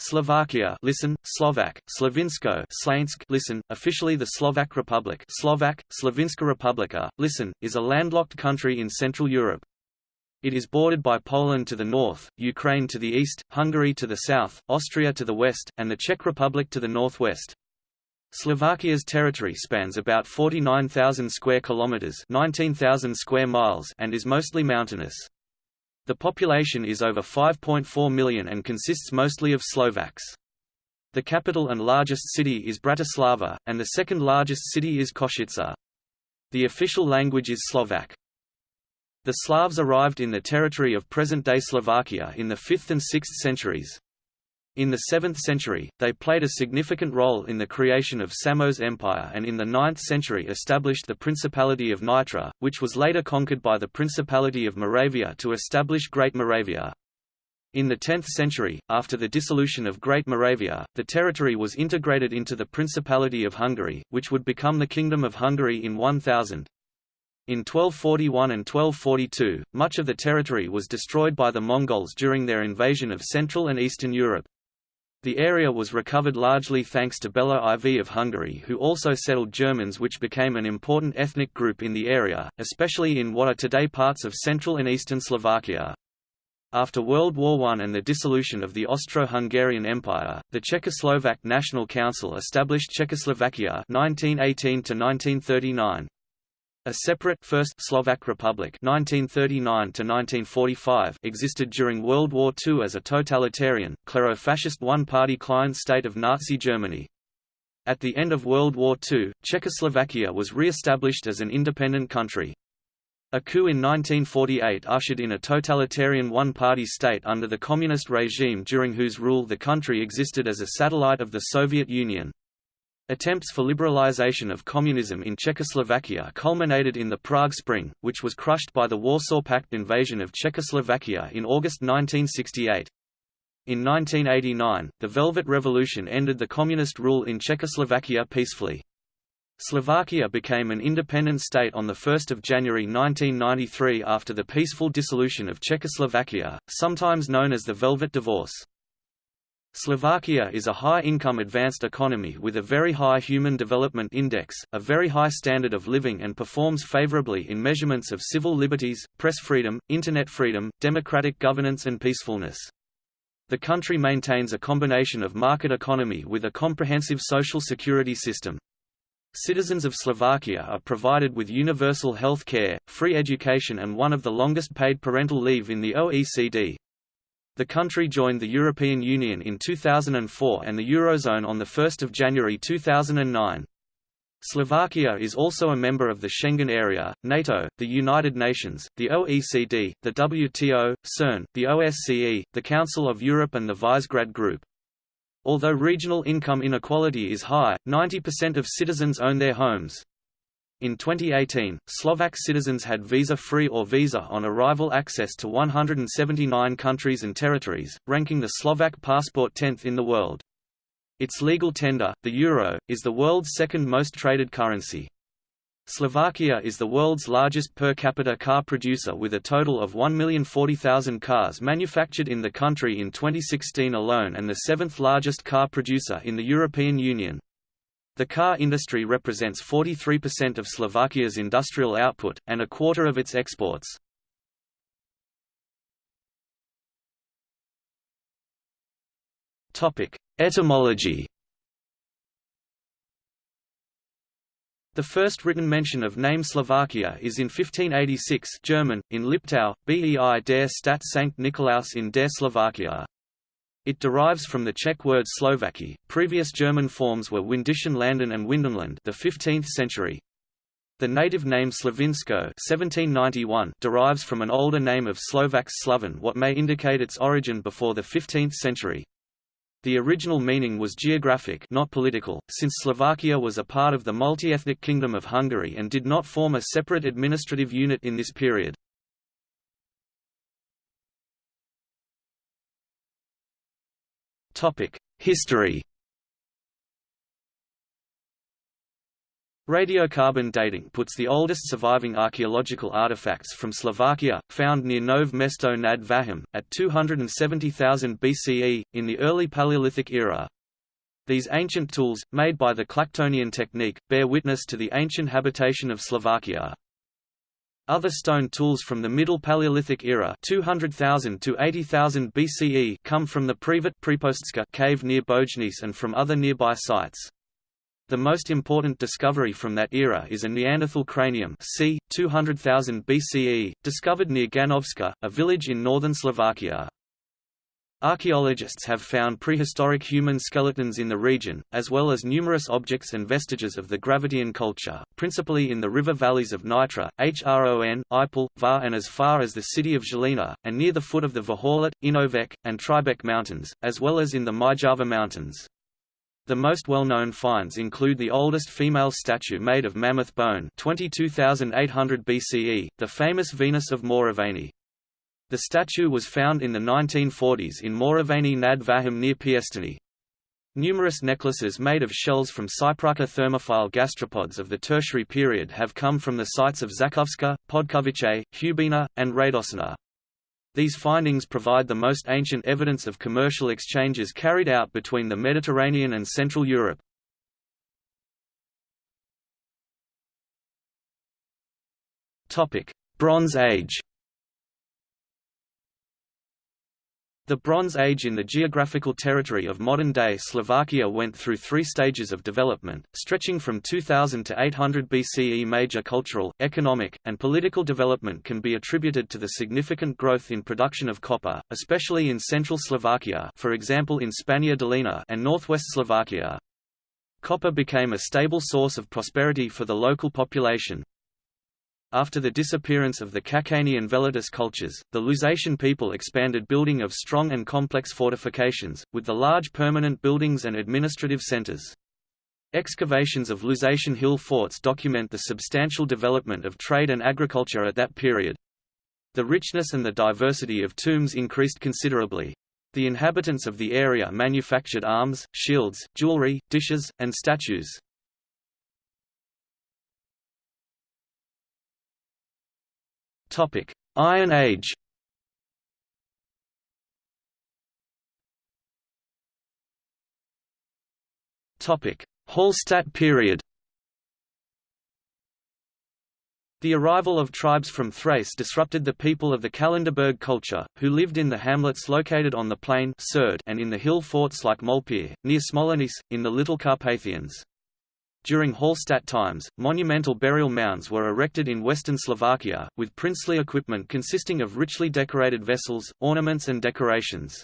Slovakia listen, Slovak, Slovinsko Slainsk listen, officially the Slovak Republic Slovak, Slovinska Republika, listen, is a landlocked country in Central Europe. It is bordered by Poland to the north, Ukraine to the east, Hungary to the south, Austria to the west, and the Czech Republic to the northwest. Slovakia's territory spans about 49,000 square kilometers, 19,000 square miles, and is mostly mountainous. The population is over 5.4 million and consists mostly of Slovaks. The capital and largest city is Bratislava, and the second largest city is Košice. The official language is Slovak. The Slavs arrived in the territory of present-day Slovakia in the 5th and 6th centuries. In the 7th century, they played a significant role in the creation of Samo's Empire and in the 9th century established the Principality of Nitra, which was later conquered by the Principality of Moravia to establish Great Moravia. In the 10th century, after the dissolution of Great Moravia, the territory was integrated into the Principality of Hungary, which would become the Kingdom of Hungary in 1000. In 1241 and 1242, much of the territory was destroyed by the Mongols during their invasion of Central and Eastern Europe. The area was recovered largely thanks to Bela IV of Hungary who also settled Germans which became an important ethnic group in the area, especially in what are today parts of central and eastern Slovakia. After World War I and the dissolution of the Austro-Hungarian Empire, the Czechoslovak National Council established Czechoslovakia 1918 1939. A separate First Slovak Republic 1939 existed during World War II as a totalitarian, clero-fascist one-party client state of Nazi Germany. At the end of World War II, Czechoslovakia was re-established as an independent country. A coup in 1948 ushered in a totalitarian one-party state under the communist regime during whose rule the country existed as a satellite of the Soviet Union. Attempts for liberalization of communism in Czechoslovakia culminated in the Prague Spring, which was crushed by the Warsaw Pact invasion of Czechoslovakia in August 1968. In 1989, the Velvet Revolution ended the communist rule in Czechoslovakia peacefully. Slovakia became an independent state on 1 January 1993 after the peaceful dissolution of Czechoslovakia, sometimes known as the Velvet Divorce. Slovakia is a high-income advanced economy with a very high Human Development Index, a very high standard of living and performs favorably in measurements of civil liberties, press freedom, internet freedom, democratic governance and peacefulness. The country maintains a combination of market economy with a comprehensive social security system. Citizens of Slovakia are provided with universal health care, free education and one of the longest paid parental leave in the OECD. The country joined the European Union in 2004 and the Eurozone on 1 January 2009. Slovakia is also a member of the Schengen area, NATO, the United Nations, the OECD, the WTO, CERN, the OSCE, the Council of Europe and the Visegrad Group. Although regional income inequality is high, 90% of citizens own their homes. In 2018, Slovak citizens had visa-free or visa-on-arrival access to 179 countries and territories, ranking the Slovak passport 10th in the world. Its legal tender, the euro, is the world's second most traded currency. Slovakia is the world's largest per capita car producer with a total of 1,040,000 cars manufactured in the country in 2016 alone and the seventh largest car producer in the European Union. The car industry represents 43% of Slovakia's industrial output, and a quarter of its exports. Etymology The first written mention of name Slovakia is in 1586 German, in Liptau, Bei der Stadt St. Nikolaus in der Slovakia. It derives from the Czech word Slovaki. Previous German forms were Windischen Landen and Windenland, the 15th century. The native name Slovensko (1791) derives from an older name of Slovak Sloven, what may indicate its origin before the 15th century. The original meaning was geographic not political, since Slovakia was a part of the multi-ethnic Kingdom of Hungary and did not form a separate administrative unit in this period. History. 'The 1st Slovak Republic' 1589 – 1903 Slovakia Radiocarbon dating puts the oldest surviving archaeological artifacts from Slovakia, found near Nove Mesto nad Vahom, at 270,000 BCE, in the early Paleolithic era. These ancient tools, made by the Clactonian technique, bear witness to the ancient habitation of Slovakia. Other stone tools from the Middle Paleolithic era 200,000 to 80,000 BCE come from the Privat cave near Bojnice and from other nearby sites. The most important discovery from that era is a Neanderthal cranium c. 200,000 BCE, discovered near Ganovska, a village in northern Slovakia. Archaeologists have found prehistoric human skeletons in the region, as well as numerous objects and vestiges of the Gravettian culture, principally in the river valleys of Nitra, Hron, Ipel, Var and as far as the city of Žilina, and near the foot of the Vaholet, Inovec, and Tribec mountains, as well as in the Myjava mountains. The most well-known finds include the oldest female statue made of mammoth bone 22,800 BCE, the famous Venus of Moravany. The statue was found in the 1940s in Moravany nad Vahom near Piestany. Numerous necklaces made of shells from Cyprarcha thermophile gastropods of the Tertiary period have come from the sites of Žakovska, Podkovice, Hubina, and Radosina. These findings provide the most ancient evidence of commercial exchanges carried out between the Mediterranean and Central Europe. Bronze Age The Bronze Age in the geographical territory of modern-day Slovakia went through three stages of development, stretching from 2000 to 800 BCE. Major cultural, economic, and political development can be attributed to the significant growth in production of copper, especially in central Slovakia for example in Spania and northwest Slovakia. Copper became a stable source of prosperity for the local population, after the disappearance of the Čakany and Velatice cultures, the Lusatian people expanded building of strong and complex fortifications, with the large permanent buildings and administrative centers. Excavations of Lusatian hill forts document the substantial development of trade and agriculture at that period. The richness and the diversity of tombs increased considerably. The inhabitants of the area manufactured arms, shields, jewelry, dishes, and statues. Topic: Iron Age. Topic: Hallstatt period. The arrival of tribes from Thrace disrupted the people of the Kalenderberg culture, who lived in the hamlets located on the plain and in the hill forts like Molpir, near Smolenice, in the Little Carpathians. During Hallstatt times, monumental burial mounds were erected in western Slovakia, with princely equipment consisting of richly decorated vessels, ornaments and decorations.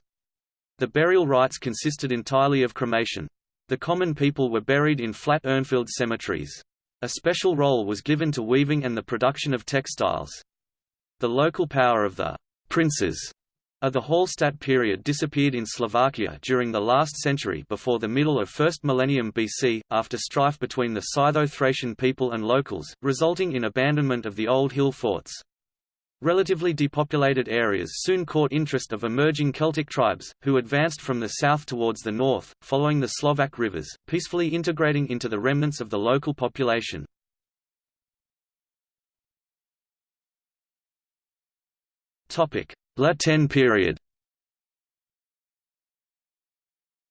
The burial rites consisted entirely of cremation. The common people were buried in flat urnfield cemeteries. A special role was given to weaving and the production of textiles. The local power of the princes the Hallstatt period disappeared in Slovakia during the last century before the middle of 1st millennium BC, after strife between the Scytho-Thracian people and locals, resulting in abandonment of the old hill forts. Relatively depopulated areas soon caught interest of emerging Celtic tribes, who advanced from the south towards the north, following the Slovak rivers, peacefully integrating into the remnants of the local population. La Tène period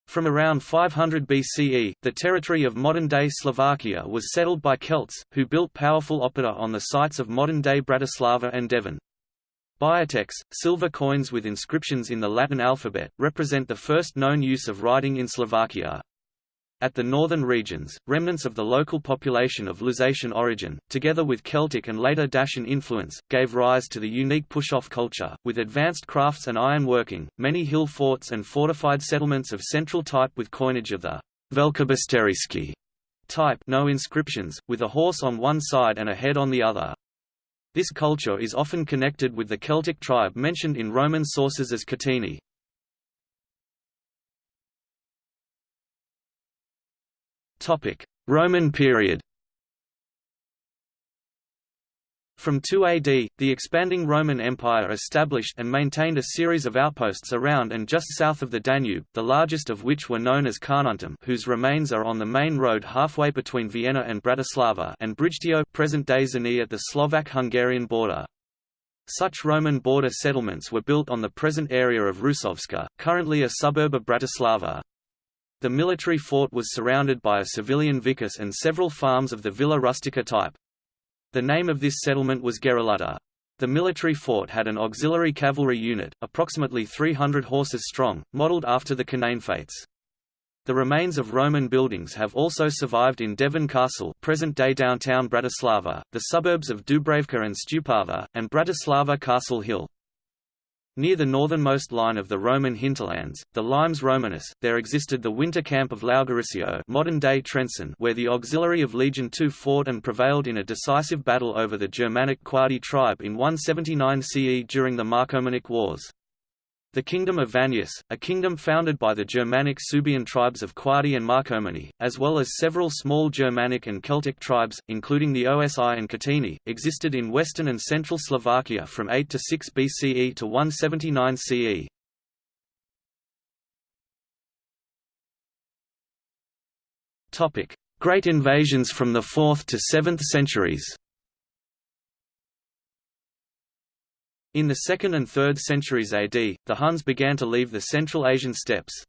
From around 500 BCE, the territory of modern-day Slovakia was settled by Celts, who built powerful oppida on the sites of modern-day Bratislava and Devín. Biatecs, silver coins with inscriptions in the Latin alphabet, represent the first known use of writing in Slovakia. At the northern regions, remnants of the local population of Lusatian origin, together with Celtic and later Dacian influence, gave rise to the unique Púchov culture, with advanced crafts and iron working, many hill forts and fortified settlements of central type with coinage of the Velkobystrýcky type no inscriptions, with a horse on one side and a head on the other. This culture is often connected with the Celtic tribe mentioned in Roman sources as Cotini. Roman period From 2 AD, the expanding Roman Empire established and maintained a series of outposts around and just south of the Danube, the largest of which were known as Carnuntum whose remains are on the main road halfway between Vienna and Bratislava and Brigetio present-day Szőny at the Slovak-Hungarian border. Such Roman border settlements were built on the present area of Rusovce, currently a suburb of Bratislava. The military fort was surrounded by a civilian vicus and several farms of the Villa Rustica type. The name of this settlement was Gerulata. The military fort had an auxiliary cavalry unit, approximately 300 horses strong, modelled after the Cananefates. The remains of Roman buildings have also survived in Devín Castle present-day downtown Bratislava, the suburbs of Dubravka and Stupava, and Bratislava Castle Hill. Near the northernmost line of the Roman hinterlands, the Limes Romanus, there existed the winter camp of Laugaricio modern-day Trenčín where the auxiliary of Legion II fought and prevailed in a decisive battle over the Germanic Quadi tribe in 179 CE during the Marcomannic Wars. The Kingdom of Vannius, a kingdom founded by the Germanic Suebian tribes of Quadi and Marcomanni, as well as several small Germanic and Celtic tribes, including the Osi and Cotini, existed in western and central Slovakia from 8 to 6 BCE to 179 CE. Great invasions from the 4th to 7th centuries In the 2nd and 3rd centuries AD, the Huns began to leave the Central Asian steppes.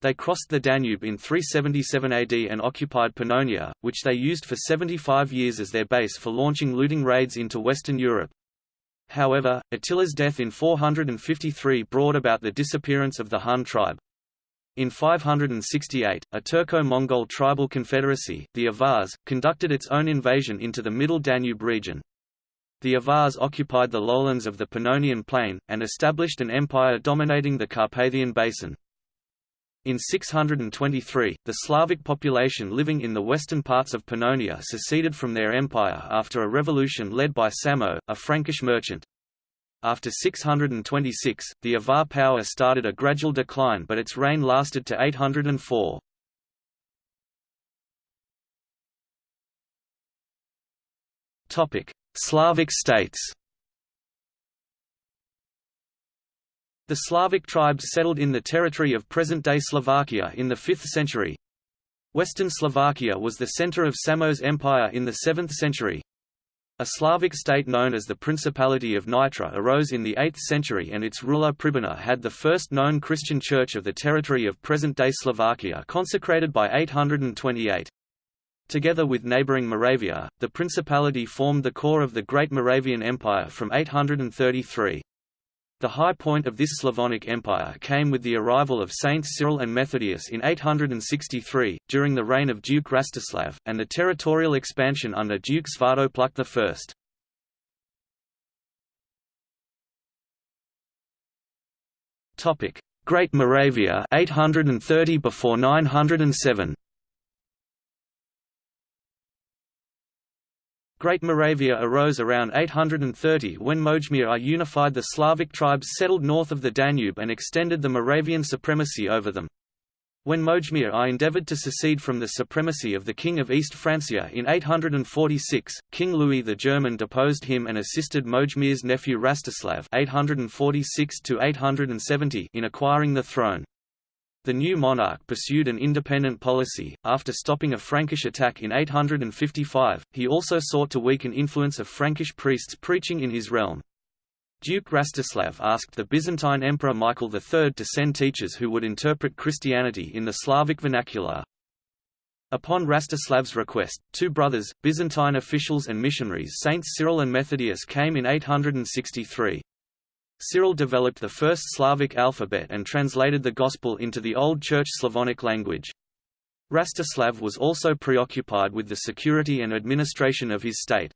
They crossed the Danube in 377 AD and occupied Pannonia, which they used for 75 years as their base for launching looting raids into Western Europe. However, Attila's death in 453 brought about the disappearance of the Hun tribe. In 568, a Turco-Mongol tribal confederacy, the Avars, conducted its own invasion into the Middle Danube region. The Avars occupied the lowlands of the Pannonian Plain, and established an empire dominating the Carpathian Basin. In 623, the Slavic population living in the western parts of Pannonia seceded from their empire after a revolution led by Samo, a Frankish merchant. After 626, the Avar power started a gradual decline but its reign lasted to 804. Slavic states The Slavic tribes settled in the territory of present-day Slovakia in the 5th century. Western Slovakia was the center of Samo's empire in the 7th century. A Slavic state known as the Principality of Nitra arose in the 8th century and its ruler Pribina had the first known Christian church of the territory of present-day Slovakia consecrated by 828. Together with neighbouring Moravia, the principality formed the core of the Great Moravian Empire from 833. The high point of this Slavonic Empire came with the arrival of Saints Cyril and Methodius in 863, during the reign of Duke Rastislav, and the territorial expansion under Duke Svatopluk I. Great Moravia 830 before 907 Great Moravia arose around 830 when Mojmir I unified the Slavic tribes settled north of the Danube and extended the Moravian supremacy over them. When Mojmir I endeavoured to secede from the supremacy of the King of East Francia in 846, King Louis the German deposed him and assisted Mojmir's nephew Rastislav 846 in acquiring the throne. The new monarch pursued an independent policy. After stopping a Frankish attack in 855, he also sought to weaken influence of Frankish priests preaching in his realm. Duke Rastislav asked the Byzantine Emperor Michael III to send teachers who would interpret Christianity in the Slavic vernacular. Upon Rastislav's request, two brothers, Byzantine officials and missionaries Saints Cyril and Methodius came in 863. Cyril developed the first Slavic alphabet and translated the Gospel into the Old Church Slavonic language. Rastislav was also preoccupied with the security and administration of his state.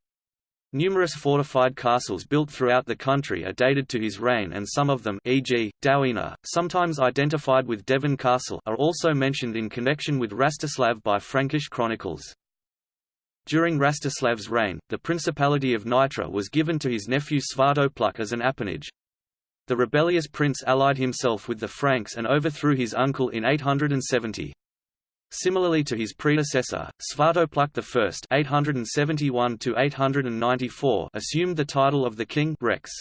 Numerous fortified castles built throughout the country are dated to his reign and some of them e.g., Dowina, sometimes identified with Devín Castle are also mentioned in connection with Rastislav by Frankish chronicles. During Rastislav's reign, the Principality of Nitra was given to his nephew Svatopluk as an appanage. The rebellious prince allied himself with the Franks and overthrew his uncle in 870. Similarly to his predecessor, Svatopluk I (871–894) assumed the title of the king Rex.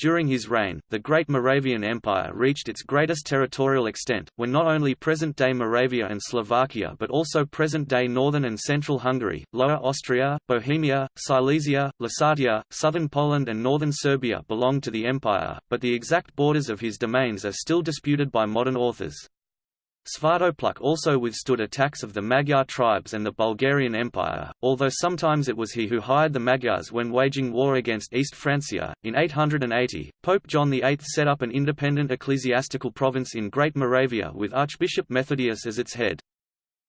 During his reign, the Great Moravian Empire reached its greatest territorial extent, when not only present-day Moravia and Slovakia but also present-day northern and central Hungary, Lower Austria, Bohemia, Silesia, Lusatia, southern Poland and northern Serbia belonged to the empire, but the exact borders of his domains are still disputed by modern authors. Svatopluk also withstood attacks of the Magyar tribes and the Bulgarian Empire, although sometimes it was he who hired the Magyars when waging war against East Francia. In 880, Pope John VIII set up an independent ecclesiastical province in Great Moravia with Archbishop Methodius as its head.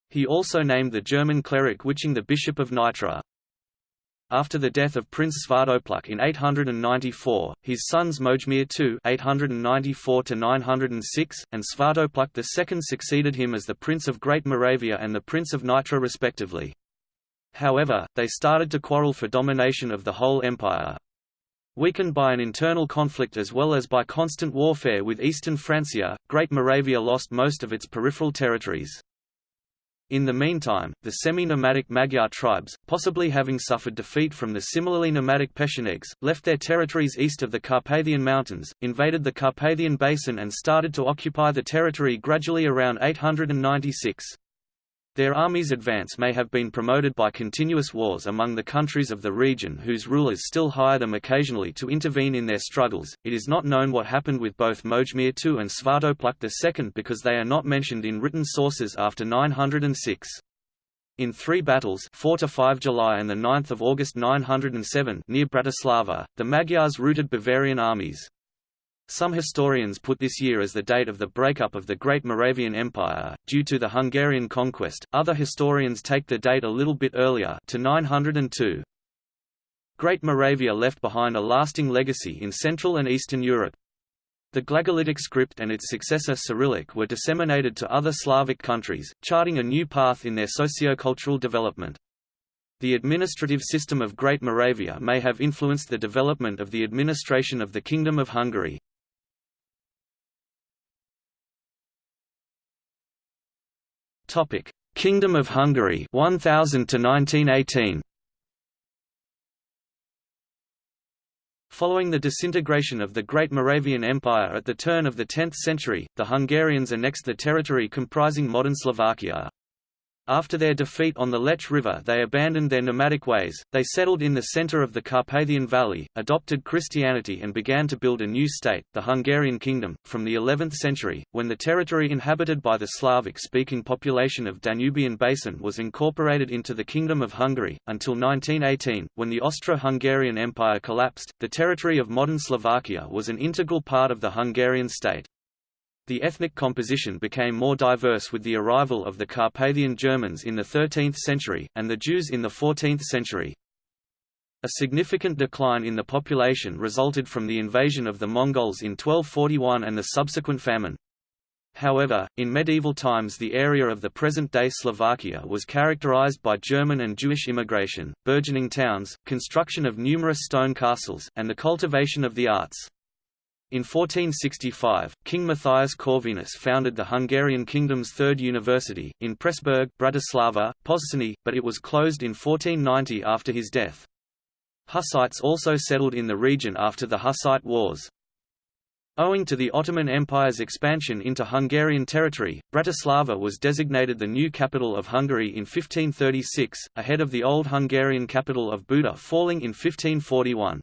He also named the German cleric Wiching the Bishop of Nitra. After the death of Prince Svatopluk in 894, his sons Mojmir II (894–906) and Svatopluk II succeeded him as the Prince of Great Moravia and the Prince of Nitra respectively. However, they started to quarrel for domination of the whole empire. Weakened by an internal conflict as well as by constant warfare with eastern Francia, Great Moravia lost most of its peripheral territories. In the meantime, the semi-nomadic Magyar tribes, possibly having suffered defeat from the similarly nomadic Pechenegs, left their territories east of the Carpathian Mountains, invaded the Carpathian Basin and started to occupy the territory gradually around 896. Their army's advance may have been promoted by continuous wars among the countries of the region whose rulers still hire them occasionally to intervene in their struggles. It is not known what happened with both Mojmir II and Svatopluk II because they are not mentioned in written sources after 906. In three battles 4 to 5 July and 9 August 907 near Bratislava, the Magyars routed Bavarian armies. Some historians put this year as the date of the breakup of the Great Moravian Empire, due to the Hungarian conquest, other historians take the date a little bit earlier to 902. Great Moravia left behind a lasting legacy in Central and Eastern Europe. The Glagolitic script and its successor Cyrillic were disseminated to other Slavic countries, charting a new path in their socio-cultural development. The administrative system of Great Moravia may have influenced the development of the administration of the Kingdom of Hungary. Topic: Kingdom of Hungary 1000 to 1918. Following the disintegration of the Great Moravian Empire at the turn of the 10th century, the Hungarians annexed the territory comprising modern Slovakia. After their defeat on the Lech River they abandoned their nomadic ways, they settled in the center of the Carpathian Valley, adopted Christianity and began to build a new state, the Hungarian Kingdom, from the 11th century, when the territory inhabited by the Slavic-speaking population of Danubian Basin was incorporated into the Kingdom of Hungary, until 1918, when the Austro-Hungarian Empire collapsed, the territory of modern Slovakia was an integral part of the Hungarian state. The ethnic composition became more diverse with the arrival of the Carpathian Germans in the 13th century, and the Jews in the 14th century. A significant decline in the population resulted from the invasion of the Mongols in 1241 and the subsequent famine. However, in medieval times the area of the present-day Slovakia was characterized by German and Jewish immigration, burgeoning towns, construction of numerous stone castles, and the cultivation of the arts. In 1465, King Matthias Corvinus founded the Hungarian kingdom's third university, in Pressburg Bratislava, Pozsony, but it was closed in 1490 after his death. Hussites also settled in the region after the Hussite Wars. Owing to the Ottoman Empire's expansion into Hungarian territory, Bratislava was designated the new capital of Hungary in 1536, ahead of the old Hungarian capital of Buda falling in 1541.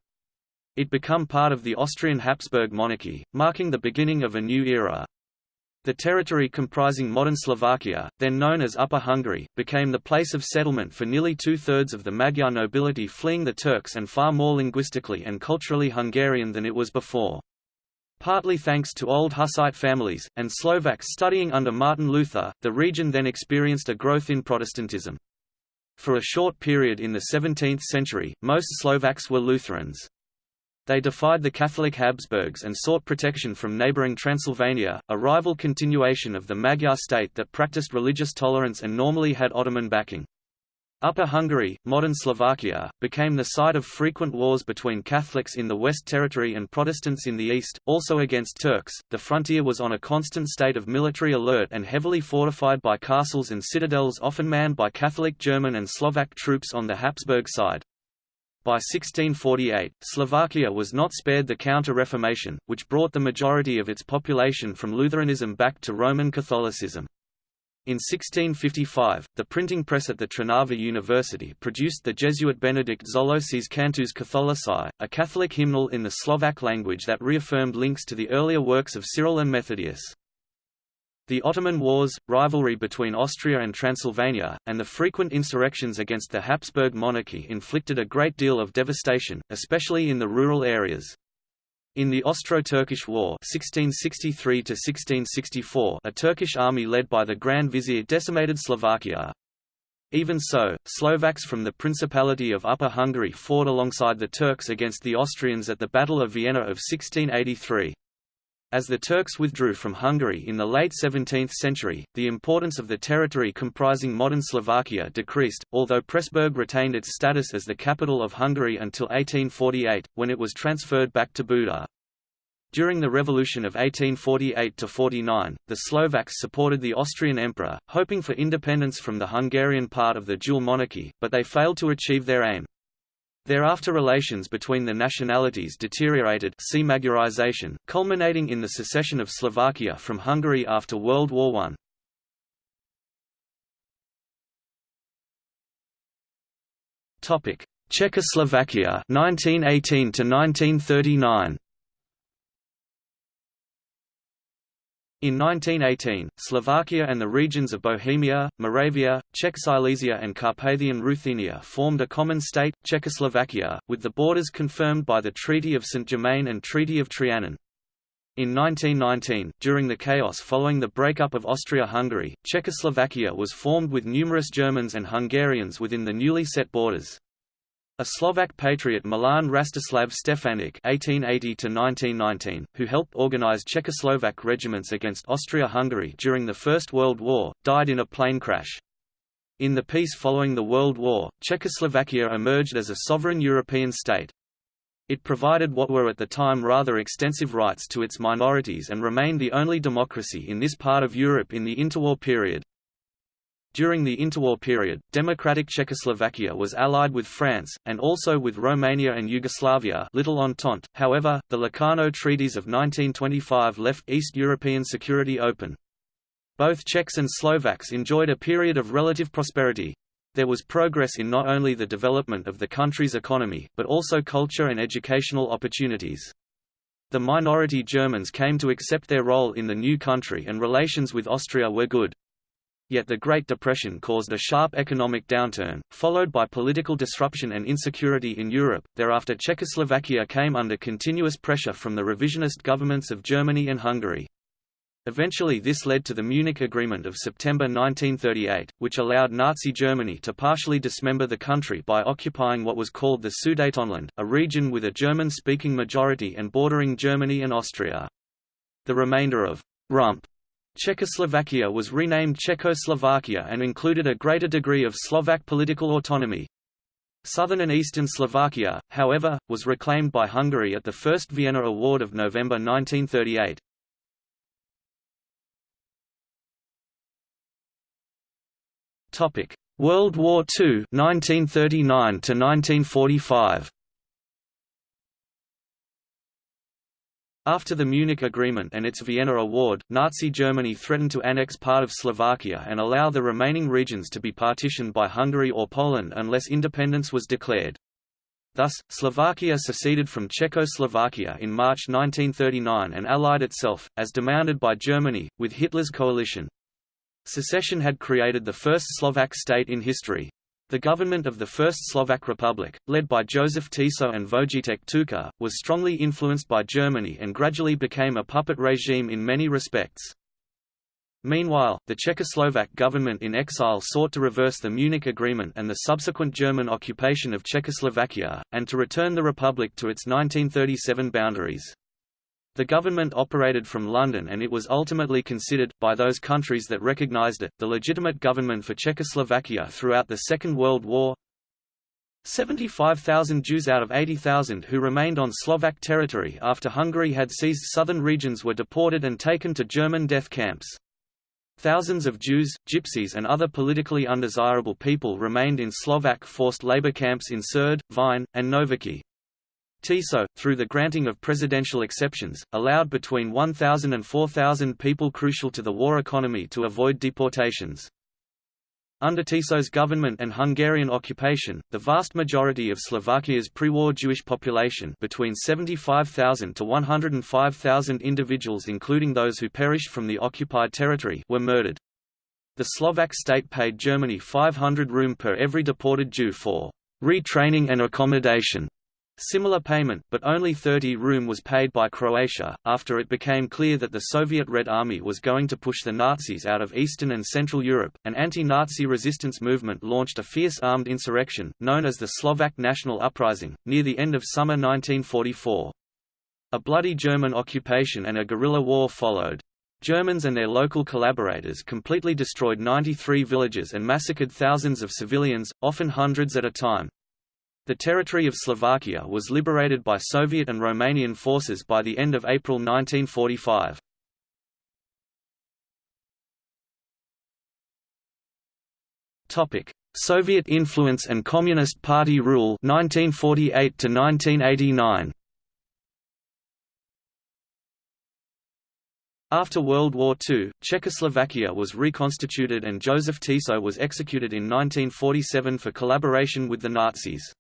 It became part of the Austrian Habsburg monarchy, marking the beginning of a new era. The territory comprising modern Slovakia, then known as Upper Hungary, became the place of settlement for nearly two-thirds of the Magyar nobility fleeing the Turks and far more linguistically and culturally Hungarian than it was before. Partly thanks to old Hussite families, and Slovaks studying under Martin Luther, the region then experienced a growth in Protestantism. For a short period in the 17th century, most Slovaks were Lutherans. They defied the Catholic Habsburgs and sought protection from neighbouring Transylvania, a rival continuation of the Magyar state that practiced religious tolerance and normally had Ottoman backing. Upper Hungary, modern Slovakia, became the site of frequent wars between Catholics in the West Territory and Protestants in the East, also against Turks. The frontier was on a constant state of military alert and heavily fortified by castles and citadels often manned by Catholic German and Slovak troops on the Habsburg side. By 1648, Slovakia was not spared the Counter-Reformation, which brought the majority of its population from Lutheranism back to Roman Catholicism. In 1655, the printing press at the Trnava University produced the Jesuit Benedict Szőlősi's Cantus Catholici, a Catholic hymnal in the Slovak language that reaffirmed links to the earlier works of Cyril and Methodius. The Ottoman Wars, rivalry between Austria and Transylvania, and the frequent insurrections against the Habsburg monarchy inflicted a great deal of devastation, especially in the rural areas. In the Austro-Turkish War 1663 a Turkish army led by the Grand Vizier decimated Slovakia. Even so, Slovaks from the Principality of Upper Hungary fought alongside the Turks against the Austrians at the Battle of Vienna of 1683. As the Turks withdrew from Hungary in the late 17th century, the importance of the territory comprising modern Slovakia decreased, although Pressburg retained its status as the capital of Hungary until 1848, when it was transferred back to Buda. During the Revolution of 1848–49, the Slovaks supported the Austrian emperor, hoping for independence from the Hungarian part of the dual monarchy, but they failed to achieve their aim. Thereafter relations between the nationalities deteriorated culminating in the secession of Slovakia from Hungary after World War I. Czechoslovakia 1918 to 1939 In 1918, Slovakia and the regions of Bohemia, Moravia, Czech Silesia and Carpathian Ruthenia formed a common state, Czechoslovakia, with the borders confirmed by the Treaty of Saint-Germain and Treaty of Trianon. In 1919, during the chaos following the breakup of Austria-Hungary, Czechoslovakia was formed with numerous Germans and Hungarians within the newly set borders. A Slovak patriot Milan Rastislav Stefanik (1880–1919), who helped organize Czechoslovak regiments against Austria-Hungary during the First World War, died in a plane crash. In the peace following the World War, Czechoslovakia emerged as a sovereign European state. It provided what were at the time rather extensive rights to its minorities and remained the only democracy in this part of Europe in the interwar period. During the interwar period, democratic Czechoslovakia was allied with France, and also with Romania and Yugoslavia Little Entente. However, the Locarno treaties of 1925 left East European security open. Both Czechs and Slovaks enjoyed a period of relative prosperity. There was progress in not only the development of the country's economy, but also culture and educational opportunities. The minority Germans came to accept their role in the new country and relations with Austria were good. Yet the Great Depression caused a sharp economic downturn, followed by political disruption and insecurity in Europe. Thereafter, Czechoslovakia came under continuous pressure from the revisionist governments of Germany and Hungary. Eventually this led to the Munich Agreement of September 1938, which allowed Nazi Germany to partially dismember the country by occupying what was called the Sudetenland, a region with a German-speaking majority and bordering Germany and Austria. The remainder of Rump Czechoslovakia was renamed Czechoslovakia and included a greater degree of Slovak political autonomy. Southern and eastern Slovakia, however, was reclaimed by Hungary at the First Vienna Award of November 1938. World War II 1939 1945 After the Munich Agreement and its Vienna Award, Nazi Germany threatened to annex part of Slovakia and allow the remaining regions to be partitioned by Hungary or Poland unless independence was declared. Thus, Slovakia seceded from Czechoslovakia in March 1939 and allied itself, as demanded by Germany, with Hitler's coalition. Secession had created the first Slovak state in history. The government of the First Slovak Republic, led by Joseph Tiso and Vojtěch Tuka, was strongly influenced by Germany and gradually became a puppet regime in many respects. Meanwhile, the Czechoslovak government in exile sought to reverse the Munich Agreement and the subsequent German occupation of Czechoslovakia, and to return the republic to its 1937 boundaries. The government operated from London and it was ultimately considered, by those countries that recognized it, the legitimate government for Czechoslovakia throughout the Second World War. 75,000 Jews out of 80,000 who remained on Slovak territory after Hungary had seized southern regions were deported and taken to German death camps. Thousands of Jews, Gypsies and other politically undesirable people remained in Slovak forced labor camps in Sereď, Vyhne, and Nováky. Tiso, through the granting of presidential exceptions, allowed between 1,000 and 4,000 people crucial to the war economy to avoid deportations. Under Tiso's government and Hungarian occupation, the vast majority of Slovakia's pre-war Jewish population between 75,000 to 105,000 individuals including those who perished from the occupied territory were murdered. The Slovak state paid Germany 500 room per every deported Jew for retraining and accommodation Similar payment, but only 30 room was paid by Croatia, after it became clear that the Soviet Red Army was going to push the Nazis out of Eastern and Central Europe. An anti-Nazi resistance movement launched a fierce armed insurrection, known as the Slovak National Uprising, near the end of summer 1944. A bloody German occupation and a guerrilla war followed. Germans and their local collaborators completely destroyed 93 villages and massacred thousands of civilians, often hundreds at a time. The territory of Slovakia was liberated by Soviet and Romanian forces by the end of April 1945. Topic: Soviet influence and Communist Party rule 1948 to 1989. After World War II, Czechoslovakia was reconstituted and Joseph Tiso was executed in 1947 for collaboration with the Nazis.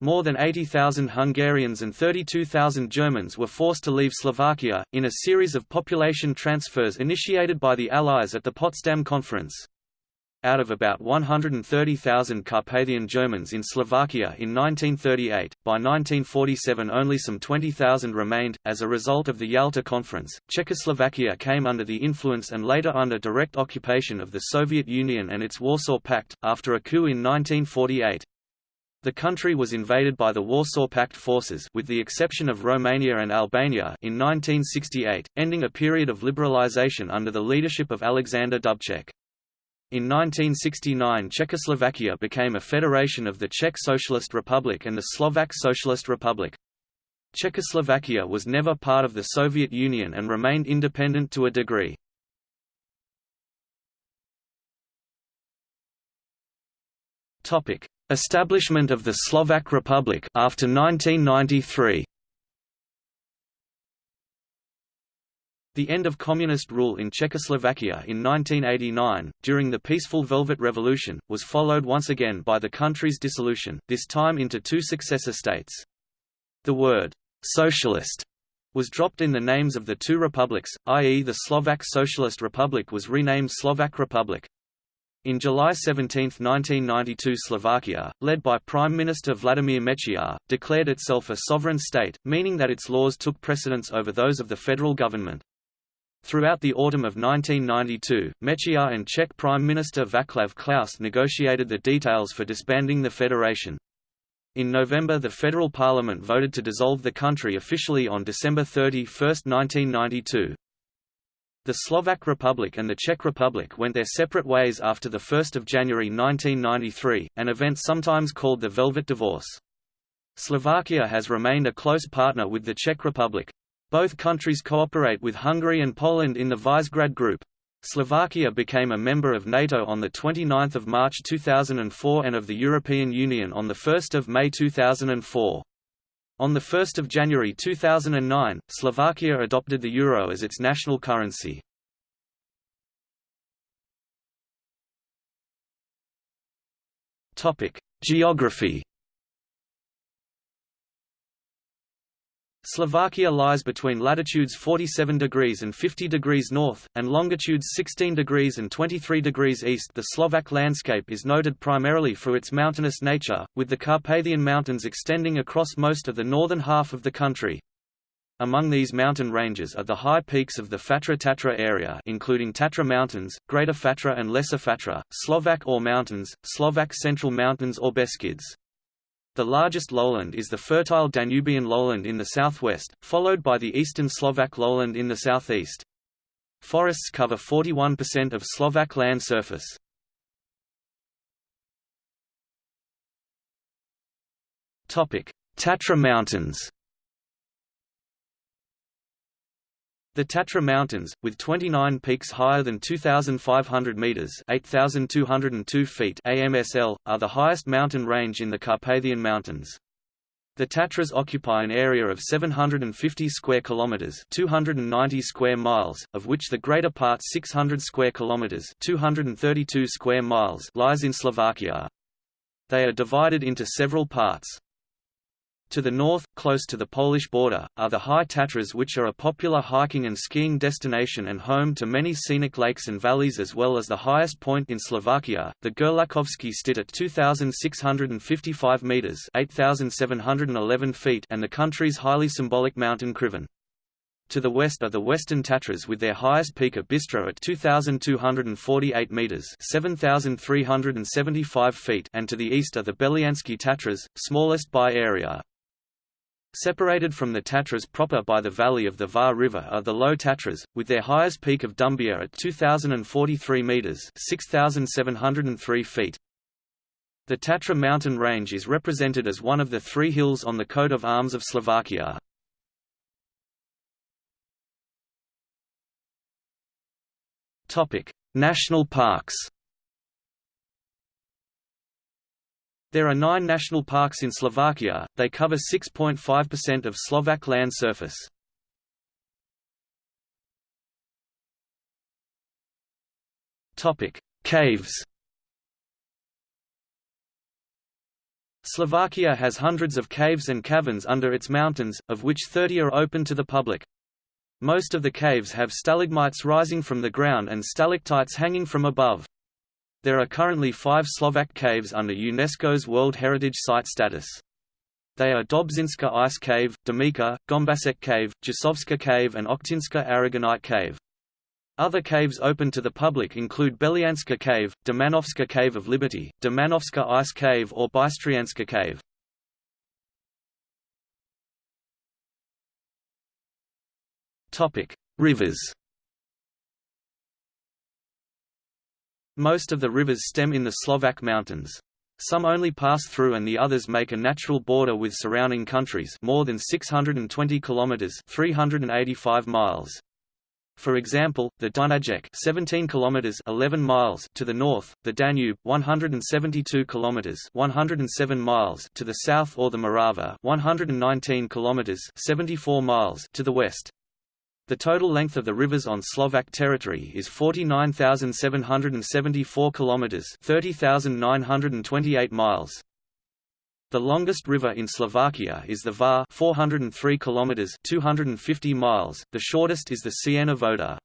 More than 80,000 Hungarians and 32,000 Germans were forced to leave Slovakia, in a series of population transfers initiated by the Allies at the Potsdam Conference. Out of about 130,000 Carpathian Germans in Slovakia in 1938, by 1947 only some 20,000 remained. As a result of the Yalta Conference, Czechoslovakia came under the influence and later under direct occupation of the Soviet Union and its Warsaw Pact, after a coup in 1948. The country was invaded by the Warsaw Pact forces with the exception of Romania and Albania in 1968, ending a period of liberalization under the leadership of Alexander Dubček. In 1969 Czechoslovakia became a federation of the Czech Socialist Republic and the Slovak Socialist Republic. Czechoslovakia was never part of the Soviet Union and remained independent to a degree. Establishment of the Slovak Republic after 1993. The end of communist rule in Czechoslovakia in 1989, during the peaceful Velvet Revolution, was followed once again by the country's dissolution, this time into two successor states. The word «socialist» was dropped in the names of the two republics, i.e. the Slovak Socialist Republic was renamed Slovak Republic. In July 17, 1992 Slovakia, led by Prime Minister Vladimir Mečiar, declared itself a sovereign state, meaning that its laws took precedence over those of the federal government. Throughout the autumn of 1992, Mečiar and Czech Prime Minister Václav Klaus negotiated the details for disbanding the federation. In November the federal parliament voted to dissolve the country officially on December 31, 1992. The Slovak Republic and the Czech Republic went their separate ways after 1 January 1993, an event sometimes called the Velvet Divorce. Slovakia has remained a close partner with the Czech Republic. Both countries cooperate with Hungary and Poland in the Visegrad Group. Slovakia became a member of NATO on 29 March 2004 and of the European Union on 1 May 2004. On 1 January 2009, Slovakia adopted the euro as its national currency. Geography Slovakia lies between latitudes 47 degrees and 50 degrees north, and longitudes 16 degrees and 23 degrees east. The Slovak landscape is noted primarily for its mountainous nature, with the Carpathian Mountains extending across most of the northern half of the country. Among these mountain ranges are the high peaks of the Fatra-Tatra area including Tatra Mountains, Greater Fatra and Lesser Fatra, Slovak Ore Mountains, Slovak Central Mountains or Beskids. The largest lowland is the fertile Danubian lowland in the southwest, followed by the eastern Slovak lowland in the southeast. Forests cover 41% of Slovak land surface. Tatra Mountains The Tatra Mountains, with 29 peaks higher than 2,500 metres 8,202 feet AMSL, are the highest mountain range in the Carpathian Mountains. The Tatras occupy an area of 750 square kilometers, 290 square miles, of which the greater part 600 square kilometers, 232 square miles lies in Slovakia. They are divided into several parts. To the north, close to the Polish border, are the High Tatras which are a popular hiking and skiing destination and home to many scenic lakes and valleys as well as the highest point in Slovakia, the Gerlachovský štít at 2,655 metres 8,711 feet and the country's highly symbolic mountain Krivan. To the west are the Western Tatras with their highest peak at Bystra at 2,248 metres 7,375 feet and to the east are the Belianske Tatras, smallest by area. Separated from the Tatras proper by the valley of the Váh River are the Low Tatras, with their highest peak of Ďumbier at 2,043 metres 6,703 feet. The Tatra mountain range is represented as one of the three hills on the coat of arms of Slovakia. National parks There are nine national parks in Slovakia, they cover 6.5% of Slovak land surface. Caves Slovakia has hundreds of caves and caverns under its mountains, of which 30 are open to the public. Most of the caves have stalagmites rising from the ground and stalactites hanging from above. There are currently five Slovak caves under UNESCO's World Heritage Site status. They are Dobšinská Ice Cave, Domica, Gombasek Cave, Jasovska Cave and Ochtinská Aragonite Cave. Other caves open to the public include Belianska Cave, Demänovská Cave of Liberty, Demänovská Ice Cave or Bystrianska Cave. Rivers Most of the rivers stem in the Slovak mountains. Some only pass through and the others make a natural border with surrounding countries more than 620 kilometers 385 miles. For example, the Dunajec 17 kilometers 11 miles to the north, the Danube 172 kilometers 107 miles to the south or the Morava 119 kilometers 74 miles to the west. The total length of the rivers on Slovak territory is 49,774 kilometers, 30,928 miles. The longest river in Slovakia is the Váh, 403 kilometers, 250 miles. The shortest is the Čierna Voda.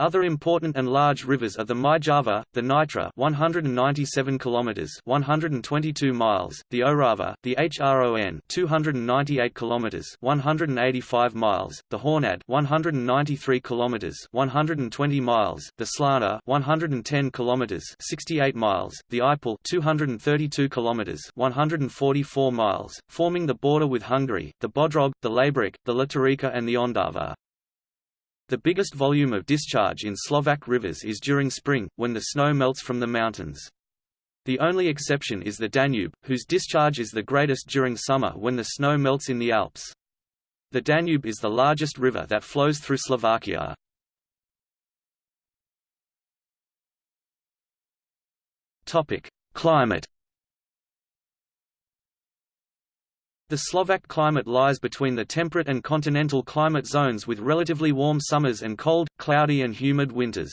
Other important and large rivers are the Myjava, the Nitra 197 kilometers 122 miles, the Orava, the Hron 298 kilometers 185 miles, the Hornad 193 kilometers 120 miles, the Slana 110 kilometers 68 miles, the Ipel 232 kilometers 144 miles, forming the border with Hungary, the Bodrog, the Laborec, the Latorica and the Ondava. The biggest volume of discharge in Slovak rivers is during spring, when the snow melts from the mountains. The only exception is the Danube, whose discharge is the greatest during summer when the snow melts in the Alps. The Danube is the largest river that flows through Slovakia. Climate The Slovak climate lies between the temperate and continental climate zones with relatively warm summers and cold, cloudy and humid winters.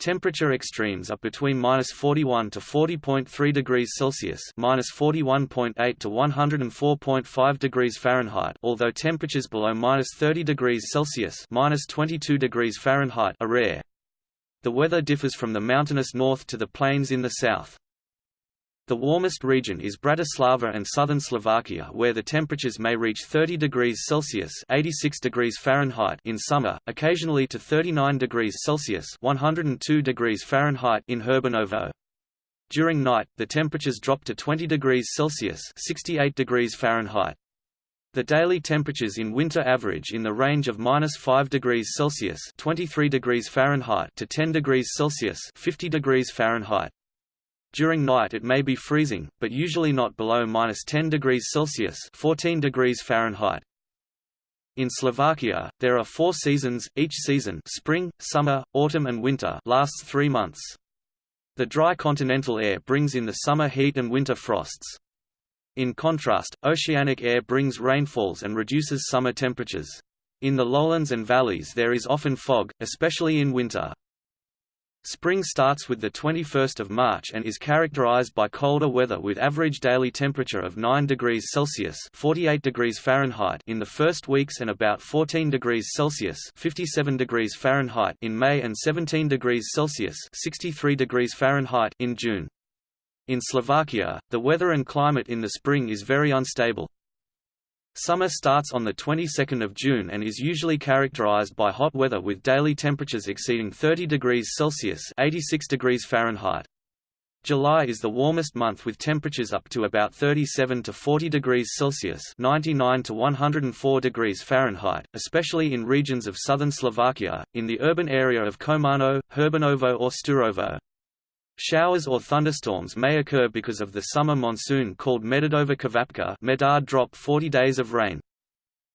Temperature extremes are between minus 41 to 40.3 degrees Celsius, minus 41.8 to 104.5 degrees Fahrenheit. Although temperatures below minus 30 degrees Celsius, minus 22 degrees Fahrenheit, are rare. The weather differs from the mountainous north to the plains in the south. The warmest region is Bratislava and southern Slovakia where the temperatures may reach 30 degrees Celsius 86 degrees Fahrenheit in summer, occasionally to 39 degrees Celsius 102 degrees Fahrenheit in Hurbanovo. During night, the temperatures drop to 20 degrees Celsius 68 degrees Fahrenheit. The daily temperatures in winter average in the range of minus 5 degrees Celsius 23 degrees Fahrenheit to 10 degrees Celsius 50 degrees Fahrenheit. During night it may be freezing, but usually not below minus 10 degrees Celsius 14 degrees Fahrenheit. In Slovakia, there are four seasons, each season spring, summer, autumn and winter lasts three months. The dry continental air brings in the summer heat and winter frosts. In contrast, oceanic air brings rainfalls and reduces summer temperatures. In the lowlands and valleys there is often fog, especially in winter. Spring starts with the 21st of March and is characterized by colder weather with average daily temperature of 9 degrees Celsius (48 degrees Fahrenheit) in the first weeks and about 14 degrees Celsius (57 degrees Fahrenheit) in May and 17 degrees Celsius (63 degrees Fahrenheit) in June. In Slovakia, the weather and climate in the spring is very unstable. Summer starts on the 22nd of June and is usually characterized by hot weather with daily temperatures exceeding 30 degrees Celsius (86 degrees Fahrenheit). July is the warmest month with temperatures up to about 37 to 40 degrees Celsius (99 to 104 degrees Fahrenheit), especially in regions of southern Slovakia, in the urban area of Komárno, Hurbanovo or Sturovo. Showers or thunderstorms may occur because of the summer monsoon called Medardova Kvapka Medard drop 40 days of rain.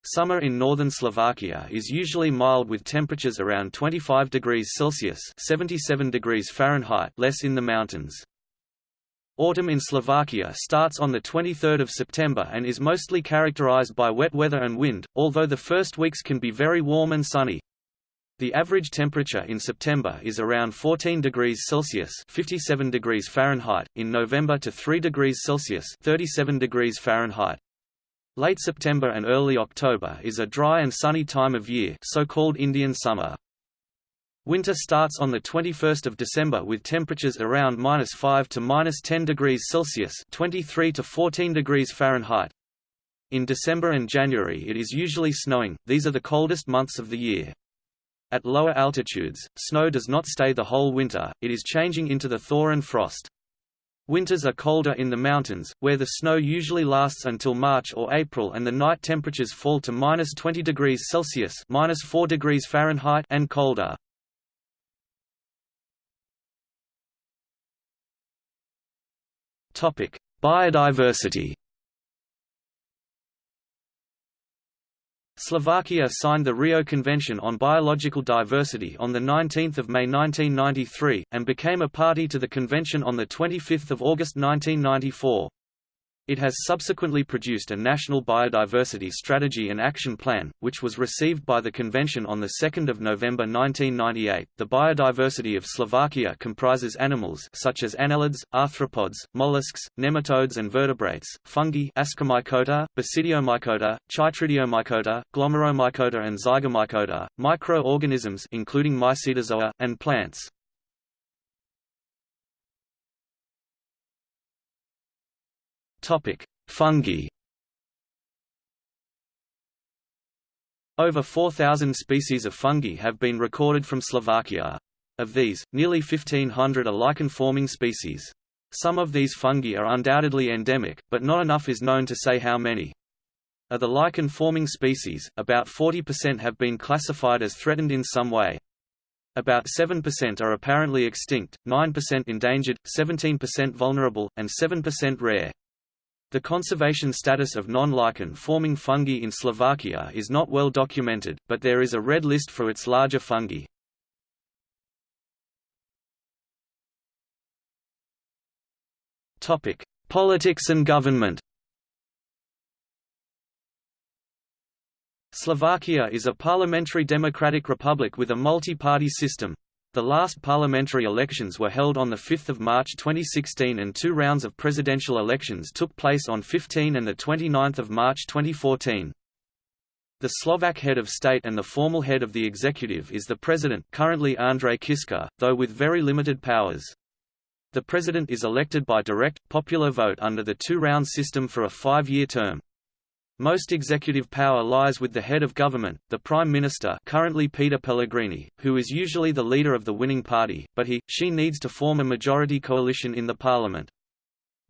Summer in northern Slovakia is usually mild with temperatures around 25 degrees Celsius 77 degrees Fahrenheit less in the mountains. Autumn in Slovakia starts on 23 September and is mostly characterized by wet weather and wind, although the first weeks can be very warm and sunny. The average temperature in September is around 14 degrees Celsius (57 degrees Fahrenheit), in November to 3 degrees Celsius (37 degrees Fahrenheit). Late September and early October is a dry and sunny time of year, so-called Indian summer. Winter starts on the 21st of December with temperatures around -5 to -10 degrees Celsius (23 to 14 degrees Fahrenheit). In December and January it is usually snowing. These are the coldest months of the year. At lower altitudes, snow does not stay the whole winter, it is changing into the thaw and frost. Winters are colder in the mountains, where the snow usually lasts until March or April and the night temperatures fall to minus 20 degrees Celsius minus 4 degrees Fahrenheit and colder. Biodiversity Slovakia signed the Rio Convention on Biological Diversity on 19 May 1993, and became a party to the convention on 25 August 1994. It has subsequently produced a national biodiversity strategy and action plan, which was received by the convention on 2 November 1998. The biodiversity of Slovakia comprises animals such as annelids, arthropods, mollusks, nematodes and vertebrates, fungi Ascomycota, Basidiomycota, Chytridiomycota, Glomeromycota and Zygomycota, microorganisms including Mycetozoa, and plants. Topic: Fungi. Over 4,000 species of fungi have been recorded from Slovakia. Of these, nearly 1,500 are lichen-forming species. Some of these fungi are undoubtedly endemic, but not enough is known to say how many. Of the lichen-forming species, about 40% have been classified as threatened in some way. About 7% are apparently extinct, 9% endangered, 17% vulnerable, and 7% rare. The conservation status of non-lichen forming fungi in Slovakia is not well documented, but there is a red list for its larger fungi. Topic: Politics and government. Slovakia is a parliamentary democratic republic with a multi-party system. The last parliamentary elections were held on 5 March 2016 and two rounds of presidential elections took place on 15 and 29 March 2014. The Slovak head of state and the formal head of the executive is the president currently Andrej Kiska, though with very limited powers. The president is elected by direct, popular vote under the two-round system for a five-year term. Most executive power lies with the head of government, the Prime Minister currently Peter Pellegrini, who is usually the leader of the winning party, but he, she needs to form a majority coalition in the parliament.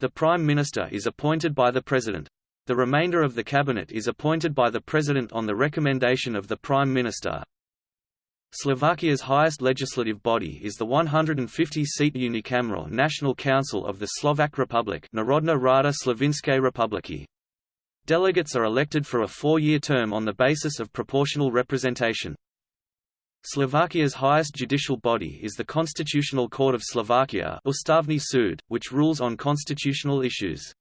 The Prime Minister is appointed by the President. The remainder of the cabinet is appointed by the President on the recommendation of the Prime Minister. Slovakia's highest legislative body is the 150-seat unicameral National Council of the Slovak Republic Národná Rada Slovenskej republiky. Delegates are elected for a four-year term on the basis of proportional representation. Slovakia's highest judicial body is the Constitutional Court of Slovakia Ústavný súd, which rules on constitutional issues.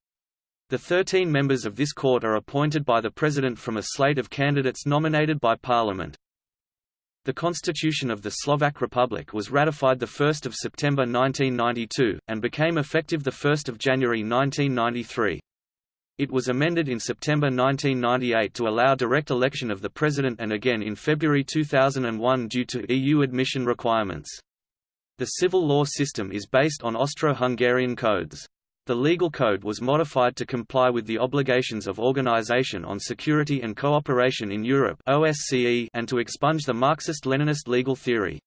The 13 members of this court are appointed by the President from a slate of candidates nominated by Parliament. The Constitution of the Slovak Republic was ratified 1 September 1992, and became effective 1 January 1993. It was amended in September 1998 to allow direct election of the President and again in February 2001 due to EU admission requirements. The civil law system is based on Austro-Hungarian codes. The legal code was modified to comply with the obligations of Organization on Security and Cooperation in Europe OSCE and to expunge the Marxist-Leninist legal theory.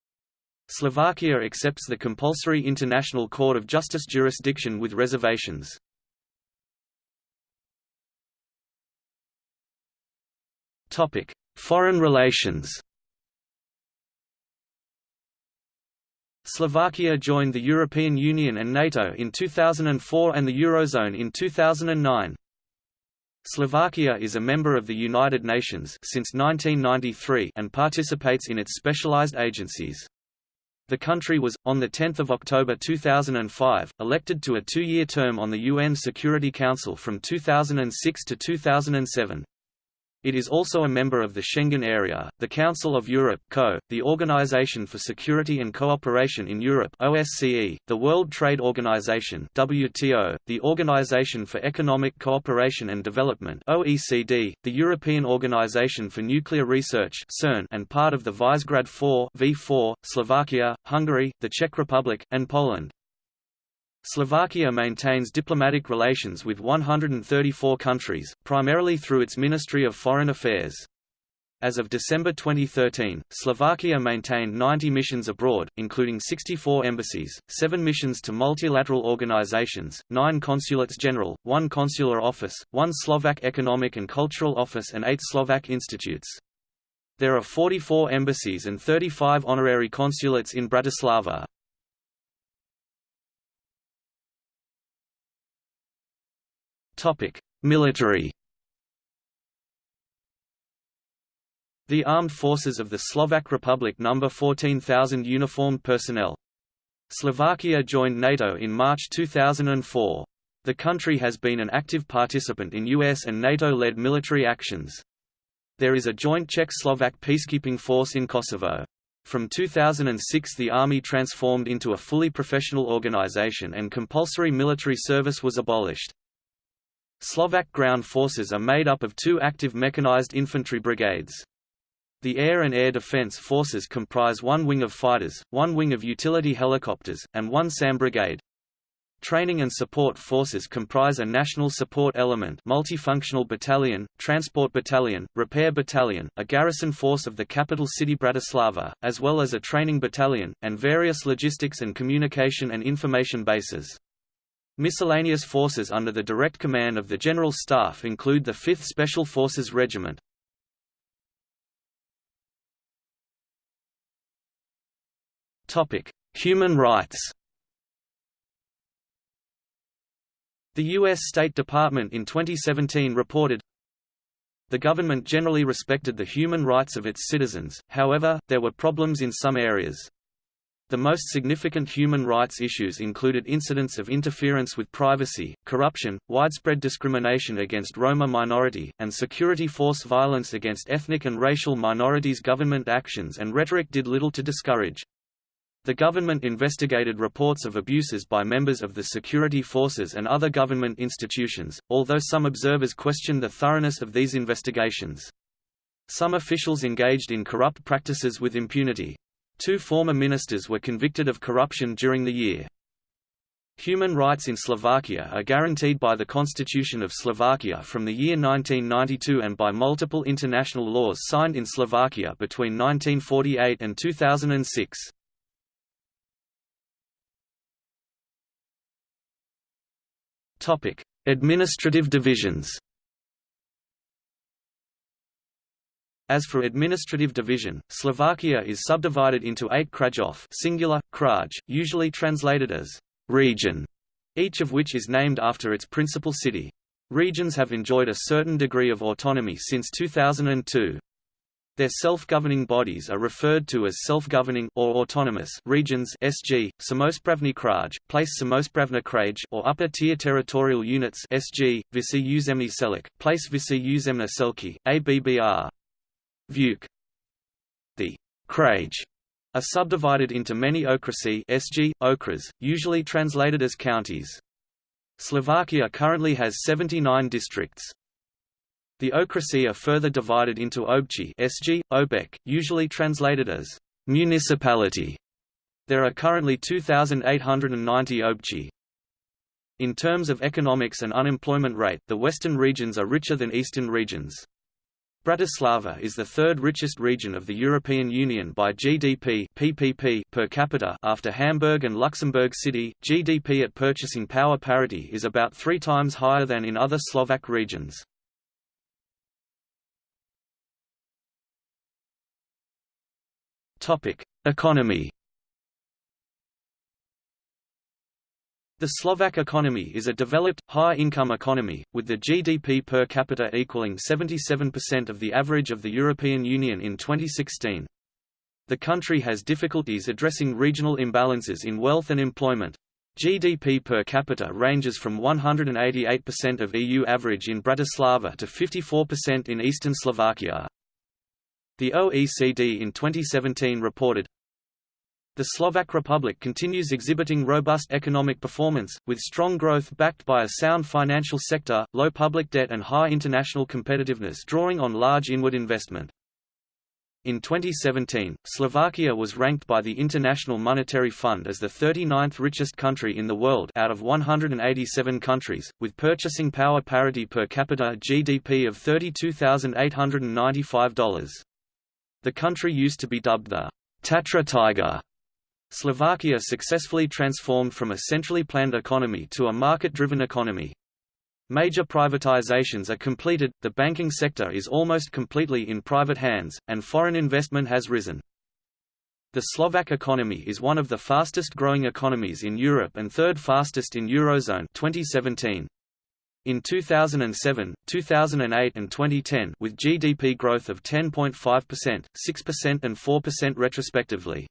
Slovakia accepts the compulsory International Court of Justice jurisdiction with reservations. Topic: Foreign relations. Slovakia joined the European Union and NATO in 2004 and the Eurozone in 2009. Slovakia is a member of the United Nations since 1993 and participates in its specialized agencies. The country was, on 10 October 2005, elected to a two-year term on the UN Security Council from 2006 to 2007. It is also a member of the Schengen Area, the Council of Europe (CO), the Organization for Security and Cooperation in Europe (OSCE), the World Trade Organization (WTO), the Organization for Economic Cooperation and Development (OECD), the European Organization for Nuclear Research (CERN), and part of the Visegrad 4 (V4), Slovakia, Hungary, the Czech Republic, and Poland. Slovakia maintains diplomatic relations with 134 countries, primarily through its Ministry of Foreign Affairs. As of December 2013, Slovakia maintained 90 missions abroad, including 64 embassies, 7 missions to multilateral organizations, 9 consulates general, 1 consular office, 1 Slovak Economic and Cultural Office and 8 Slovak institutes. There are 44 embassies and 35 honorary consulates in Bratislava. Topic: Military. The armed forces of the Slovak Republic number 14,000 uniformed personnel. Slovakia joined NATO in March 2004. The country has been an active participant in US and NATO-led military actions. There is a joint Czech-Slovak peacekeeping force in Kosovo. From 2006 the army transformed into a fully professional organization and compulsory military service was abolished. Slovak ground forces are made up of two active mechanized infantry brigades. The air and air defense forces comprise one wing of fighters, one wing of utility helicopters, and one SAM brigade. Training and support forces comprise a national support element multifunctional battalion, transport battalion, repair battalion, a garrison force of the capital city Bratislava, as well as a training battalion, and various logistics and communication and information bases. Miscellaneous forces under the direct command of the General Staff include the 5th Special Forces Regiment. Human rights The U.S. State Department in 2017 reported, the government generally respected the human rights of its citizens, however, there were problems in some areas. The most significant human rights issues included incidents of interference with privacy, corruption, widespread discrimination against Roma minority, and security force violence against ethnic and racial minorities. Government actions and rhetoric did little to discourage. The government investigated reports of abuses by members of the security forces and other government institutions, although some observers questioned the thoroughness of these investigations. Some officials engaged in corrupt practices with impunity. Two former ministers were convicted of corruption during the year. Human rights in Slovakia are guaranteed by the Constitution of Slovakia from the year 1992 and by multiple international laws signed in Slovakia between 1948 and 2006. Topic: Administrative divisions. As for administrative division, Slovakia is subdivided into eight krajov singular, kraj, usually translated as region, each of which is named after its principal city. Regions have enjoyed a certain degree of autonomy since 2002. Their self-governing bodies are referred to as self-governing or autonomous regions (SG), Samospravny kraj, place Samospravna kraj, or upper-tier territorial units (SG), Visi Uzemny Celok, place Visi Uzemna Selki, ABBR. Vuk. The kraj are subdivided into many okrasi (SG), okras, usually translated as counties. Slovakia currently has 79 districts. The okrasi are further divided into obchi (SG), obek, usually translated as municipality. There are currently 2,890 obchi. In terms of economics and unemployment rate, the western regions are richer than eastern regions. Bratislava is the third richest region of the European Union by GDP PPP per capita after Hamburg and Luxembourg City. GDP at purchasing power parity is about three times higher than in other Slovak regions. Economy The Slovak economy is a developed, high-income economy, with the GDP per capita equaling 77% of the average of the European Union in 2016. The country has difficulties addressing regional imbalances in wealth and employment. GDP per capita ranges from 188% of EU average in Bratislava to 54% in eastern Slovakia. The OECD in 2017 reported, the Slovak Republic continues exhibiting robust economic performance, with strong growth backed by a sound financial sector, low public debt and high international competitiveness drawing on large inward investment. In 2017, Slovakia was ranked by the International Monetary Fund as the 39th richest country in the world out of 187 countries, with purchasing power parity per capita GDP of $32,895. The country used to be dubbed the Tatra Tiger Slovakia successfully transformed from a centrally planned economy to a market-driven economy. Major privatizations are completed, the banking sector is almost completely in private hands, and foreign investment has risen. The Slovak economy is one of the fastest growing economies in Europe and third fastest in Eurozone 2017. In 2007, 2008 and 2010 with GDP growth of 10.5%, 6% and 4% respectively.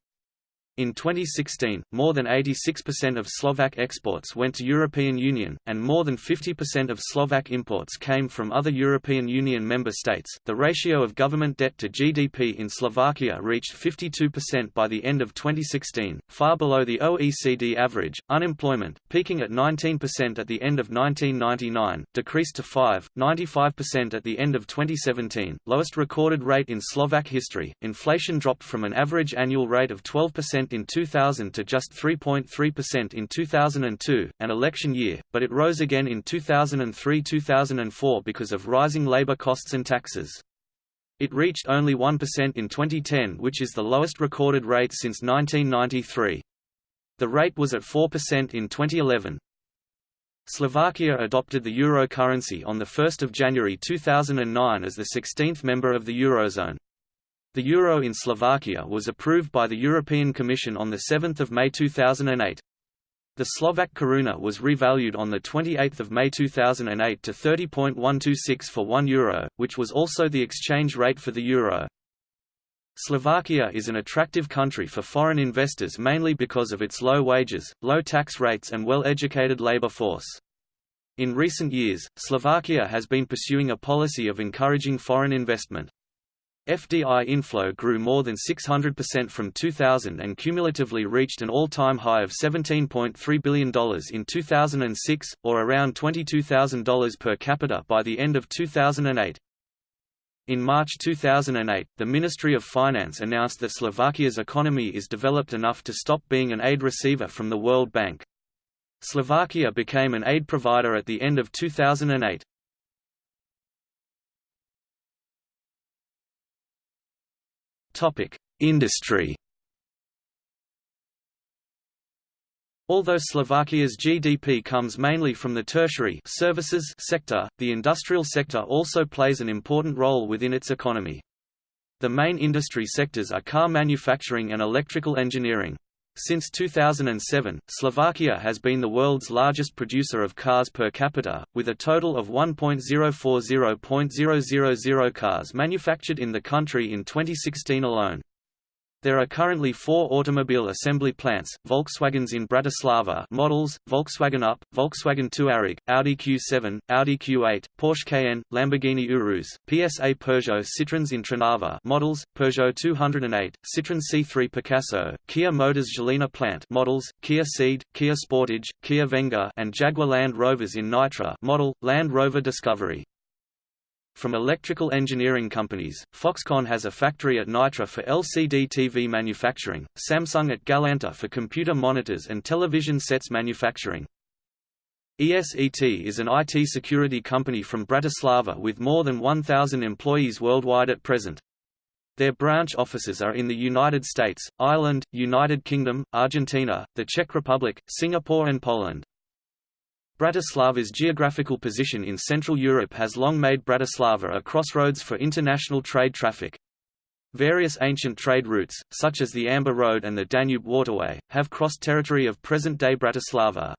In 2016, more than 86% of Slovak exports went to European Union, and more than 50% of Slovak imports came from other European Union member states. The ratio of government debt to GDP in Slovakia reached 52% by the end of 2016, far below the OECD average. Unemployment, peaking at 19% at the end of 1999, decreased to 5.95% at the end of 2017, lowest recorded rate in Slovak history. Inflation dropped from an average annual rate of 12% in 2000 to just 3.3% in 2002, an election year, but it rose again in 2003–2004 because of rising labor costs and taxes. It reached only 1% in 2010 which is the lowest recorded rate since 1993. The rate was at 4% in 2011. Slovakia adopted the euro currency on 1 January 2009 as the 16th member of the Eurozone. The euro in Slovakia was approved by the European Commission on 7 May 2008. The Slovak koruna was revalued on 28 May 2008 to 30.126 for 1 euro, which was also the exchange rate for the euro. Slovakia is an attractive country for foreign investors mainly because of its low wages, low tax rates and well-educated labor force. In recent years, Slovakia has been pursuing a policy of encouraging foreign investment. FDI inflow grew more than 600% from 2000 and cumulatively reached an all-time high of $17.3 billion in 2006, or around $22,000 per capita by the end of 2008. In March 2008, the Ministry of Finance announced that Slovakia's economy is developed enough to stop being an aid receiver from the World Bank. Slovakia became an aid provider at the end of 2008. Industry. Although Slovakia's GDP comes mainly from the tertiary services sector, the industrial sector also plays an important role within its economy. The main industry sectors are car manufacturing and electrical engineering. Since 2007, Slovakia has been the world's largest producer of cars per capita, with a total of 1.040.000 cars manufactured in the country in 2016 alone. There are currently four automobile assembly plants, Volkswagens in Bratislava models, Volkswagen Up, Volkswagen Touareg, Audi Q7, Audi Q8, Porsche Cayenne, Lamborghini Urus, PSA Peugeot Citroëns in Trnava models, Peugeot 208, Citroën C3 Picasso, Kia Motors Žilina plant models, Kia Ceed, Kia Sportage, Kia Venga and Jaguar Land Rovers in Nitra model, Land Rover Discovery. From electrical engineering companies, Foxconn has a factory at Nitra for LCD TV manufacturing, Samsung at Galanta for computer monitors and television sets manufacturing. ESET is an IT security company from Bratislava with more than 1,000 employees worldwide at present. Their branch offices are in the United States, Ireland, United Kingdom, Argentina, the Czech Republic, Singapore and Poland. Bratislava's geographical position in Central Europe has long made Bratislava a crossroads for international trade traffic. Various ancient trade routes, such as the Amber Road and the Danube Waterway, have crossed territory of present-day Bratislava.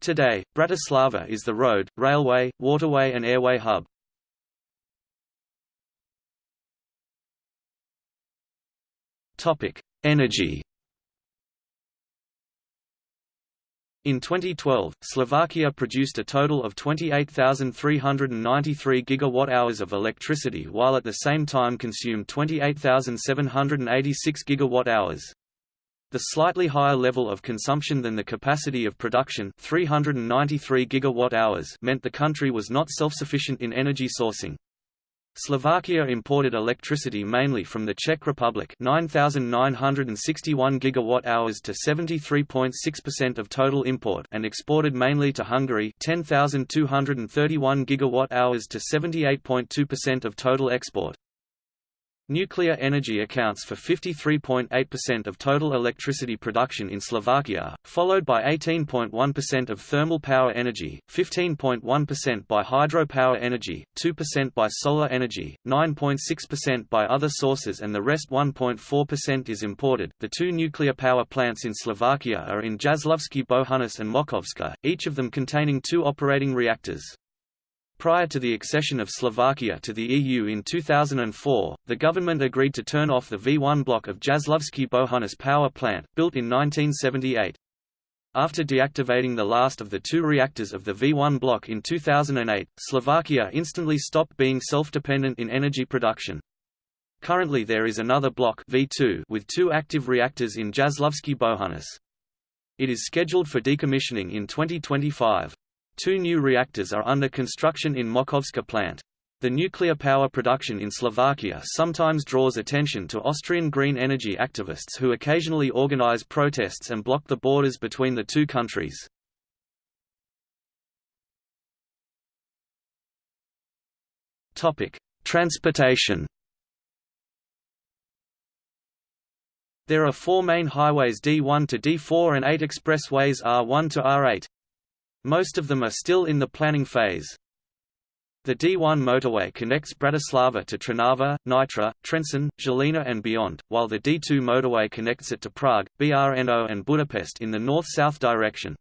Today, Bratislava is the road, railway, waterway and airway hub. Energy In 2012, Slovakia produced a total of 28,393 gigawatt-hours of electricity while at the same time consumed 28,786 gigawatt-hours. The slightly higher level of consumption than the capacity of production 393 gigawatt-hours meant the country was not self-sufficient in energy sourcing. Slovakia imported electricity mainly from the Czech Republic 9,961 gigawatt-hours to 73.6% of total import and exported mainly to Hungary 10,231 gigawatt-hours to 78.2% of total export. Nuclear energy accounts for 53.8% of total electricity production in Slovakia, followed by 18.1% of thermal power energy, 15.1% by hydropower energy, 2% by solar energy, 9.6% by other sources and the rest 1.4% is imported. The two nuclear power plants in Slovakia are in Jaslovské Bohunice and Mochovce, each of them containing two operating reactors. Prior to the accession of Slovakia to the EU in 2004, the government agreed to turn off the V1 block of Jaslovské Bohunice power plant, built in 1978. After deactivating the last of the two reactors of the V1 block in 2008, Slovakia instantly stopped being self-dependent in energy production. Currently there is another block V2 with two active reactors in Jaslovské Bohunice. It is scheduled for decommissioning in 2025. Two new reactors are under construction in Mochovce plant. The nuclear power production in Slovakia sometimes draws attention to Austrian green energy activists who occasionally organize protests and block the borders between the two countries. Transportation There are four main highways D1 to D4 and eight expressways R1 to R8. Most of them are still in the planning phase. The D1 motorway connects Bratislava to Trnava, Nitra, Trenčín, Žilina and beyond, while the D2 motorway connects it to Prague, Brno and Budapest in the north-south direction.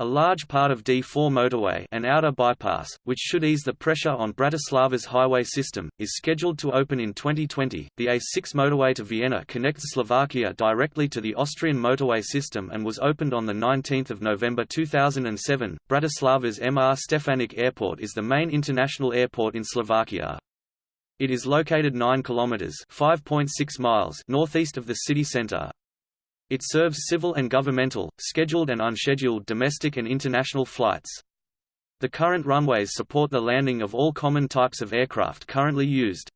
A large part of D4 motorway an outer bypass, which should ease the pressure on Bratislava's highway system, is scheduled to open in 2020. The A6 motorway to Vienna connects Slovakia directly to the Austrian motorway system and was opened on 19 November 2007. Bratislava's Mr. Stefanik Airport is the main international airport in Slovakia. It is located 9 kilometers (5.6 miles) northeast of the city center. It serves civil and governmental, scheduled and unscheduled domestic and international flights. The current runways support the landing of all common types of aircraft currently used.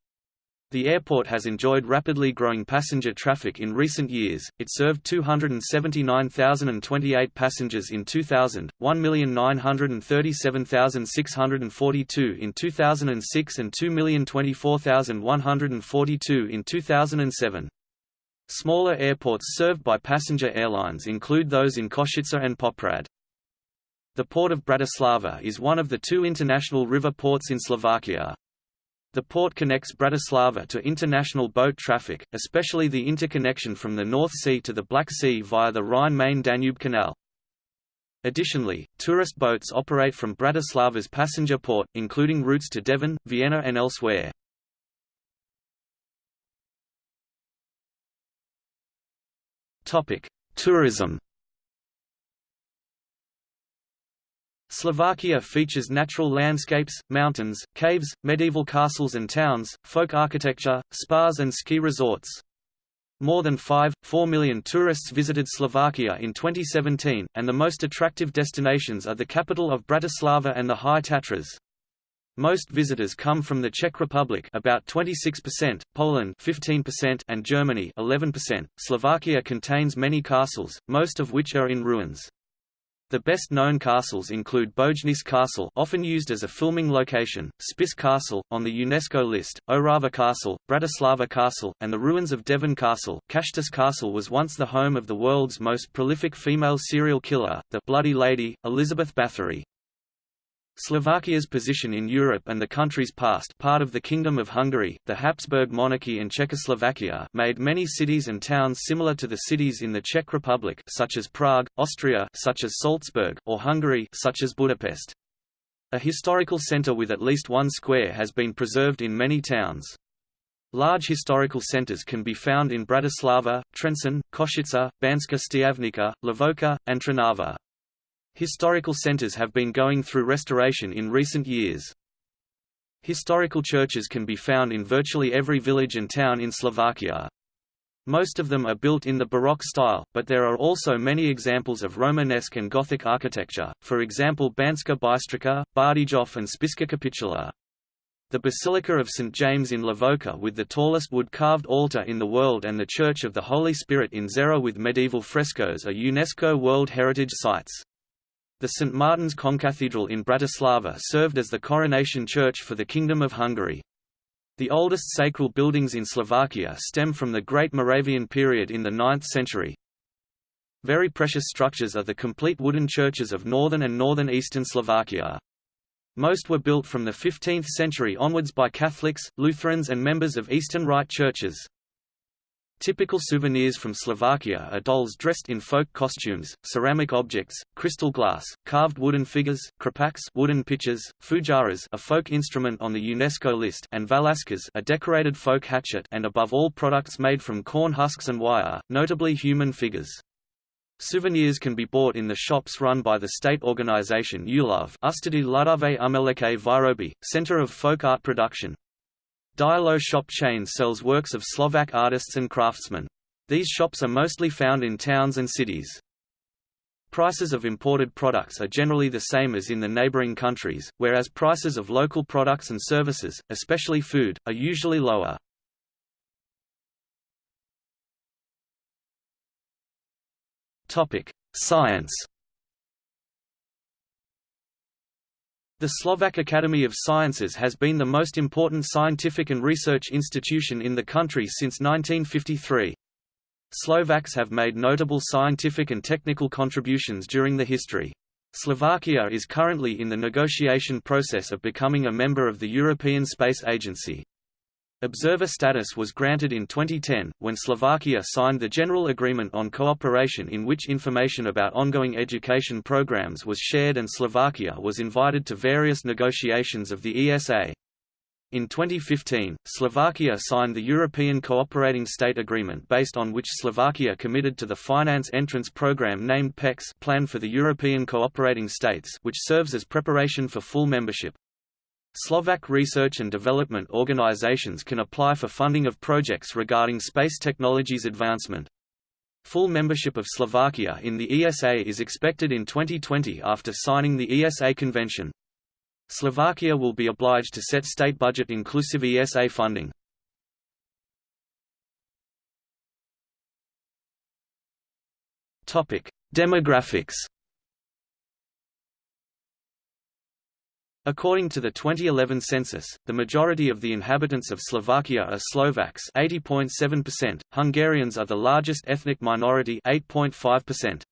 The airport has enjoyed rapidly growing passenger traffic in recent years. It served 279,028 passengers in 2000, 1,937,642 in 2006 and 2,024,142 in 2007. Smaller airports served by passenger airlines include those in Košice and Poprad. The port of Bratislava is one of the two international river ports in Slovakia. The port connects Bratislava to international boat traffic, especially the interconnection from the North Sea to the Black Sea via the Rhine-Main-Danube Canal. Additionally, tourist boats operate from Bratislava's passenger port, including routes to Devín, Vienna and elsewhere. Tourism Slovakia features natural landscapes, mountains, caves, medieval castles and towns, folk architecture, spas and ski resorts. More than 5, 4 million tourists visited Slovakia in 2017, and the most attractive destinations are the capital of Bratislava and the High Tatras. Most visitors come from the Czech Republic about 26%, Poland 15% and Germany 11%. Slovakia contains many castles, most of which are in ruins. The best-known castles include Bojnice Castle often used as a filming location, Spiš Castle, on the UNESCO list, Orava Castle, Bratislava Castle, and the ruins of Devín Castle. Čachtice Castle was once the home of the world's most prolific female serial killer, the Bloody Lady, Elizabeth Bathory. Slovakia's position in Europe and the country's past part of the Kingdom of Hungary, the Habsburg monarchy and Czechoslovakia made many cities and towns similar to the cities in the Czech Republic such as Prague, Austria such as Salzburg, or Hungary such as Budapest. A historical centre with at least one square has been preserved in many towns. Large historical centres can be found in Bratislava, Trenčín, Košice, Banská Štiavnica, Levoča, and Trnava. Historical centers have been going through restoration in recent years. Historical churches can be found in virtually every village and town in Slovakia. Most of them are built in the Baroque style, but there are also many examples of Romanesque and Gothic architecture, for example Banská Bystrica, Bardejov and Spiska Kapitula. The Basilica of St. James in Levoča with the tallest wood-carved altar in the world and the Church of the Holy Spirit in Žehra with medieval frescoes are UNESCO World Heritage Sites. The St. Martin's Concathedral in Bratislava served as the coronation church for the Kingdom of Hungary. The oldest sacral buildings in Slovakia stem from the Great Moravian period in the 9th century. Very precious structures are the complete wooden churches of northern and northern eastern Slovakia. Most were built from the 15th century onwards by Catholics, Lutherans and members of Eastern Rite churches. Typical souvenirs from Slovakia are dolls dressed in folk costumes, ceramic objects, crystal glass, carved wooden figures, krapaks wooden pitchers, fujaras a folk instrument on the UNESCO list and valaskas a decorated folk hatchet and above all products made from corn husks and wire, notably human figures. Souvenirs can be bought in the shops run by the state organization ULOV Ústady ľudové umelecké výroby, Center of Folk Art Production, Dielo shop chain sells works of Slovak artists and craftsmen. These shops are mostly found in towns and cities. Prices of imported products are generally the same as in the neighboring countries, whereas prices of local products and services, especially food, are usually lower. Science The Slovak Academy of Sciences has been the most important scientific and research institution in the country since 1953. Slovaks have made notable scientific and technical contributions during the history. Slovakia is currently in the negotiation process of becoming a member of the European Space Agency. Observer status was granted in 2010, when Slovakia signed the General Agreement on Cooperation in which information about ongoing education programs was shared and Slovakia was invited to various negotiations of the ESA. In 2015, Slovakia signed the European Cooperating State Agreement based on which Slovakia committed to the finance entrance program named PECS Plan for the European Cooperating States which serves as preparation for full membership. Slovak research and development organizations can apply for funding of projects regarding space technologies advancement. Full membership of Slovakia in the ESA is expected in 2020 after signing the ESA convention. Slovakia will be obliged to set state budget inclusive ESA funding. Demographics According to the 2011 census, the majority of the inhabitants of Slovakia are Slovaks 80.7%, Hungarians are the largest ethnic minority 8.5%.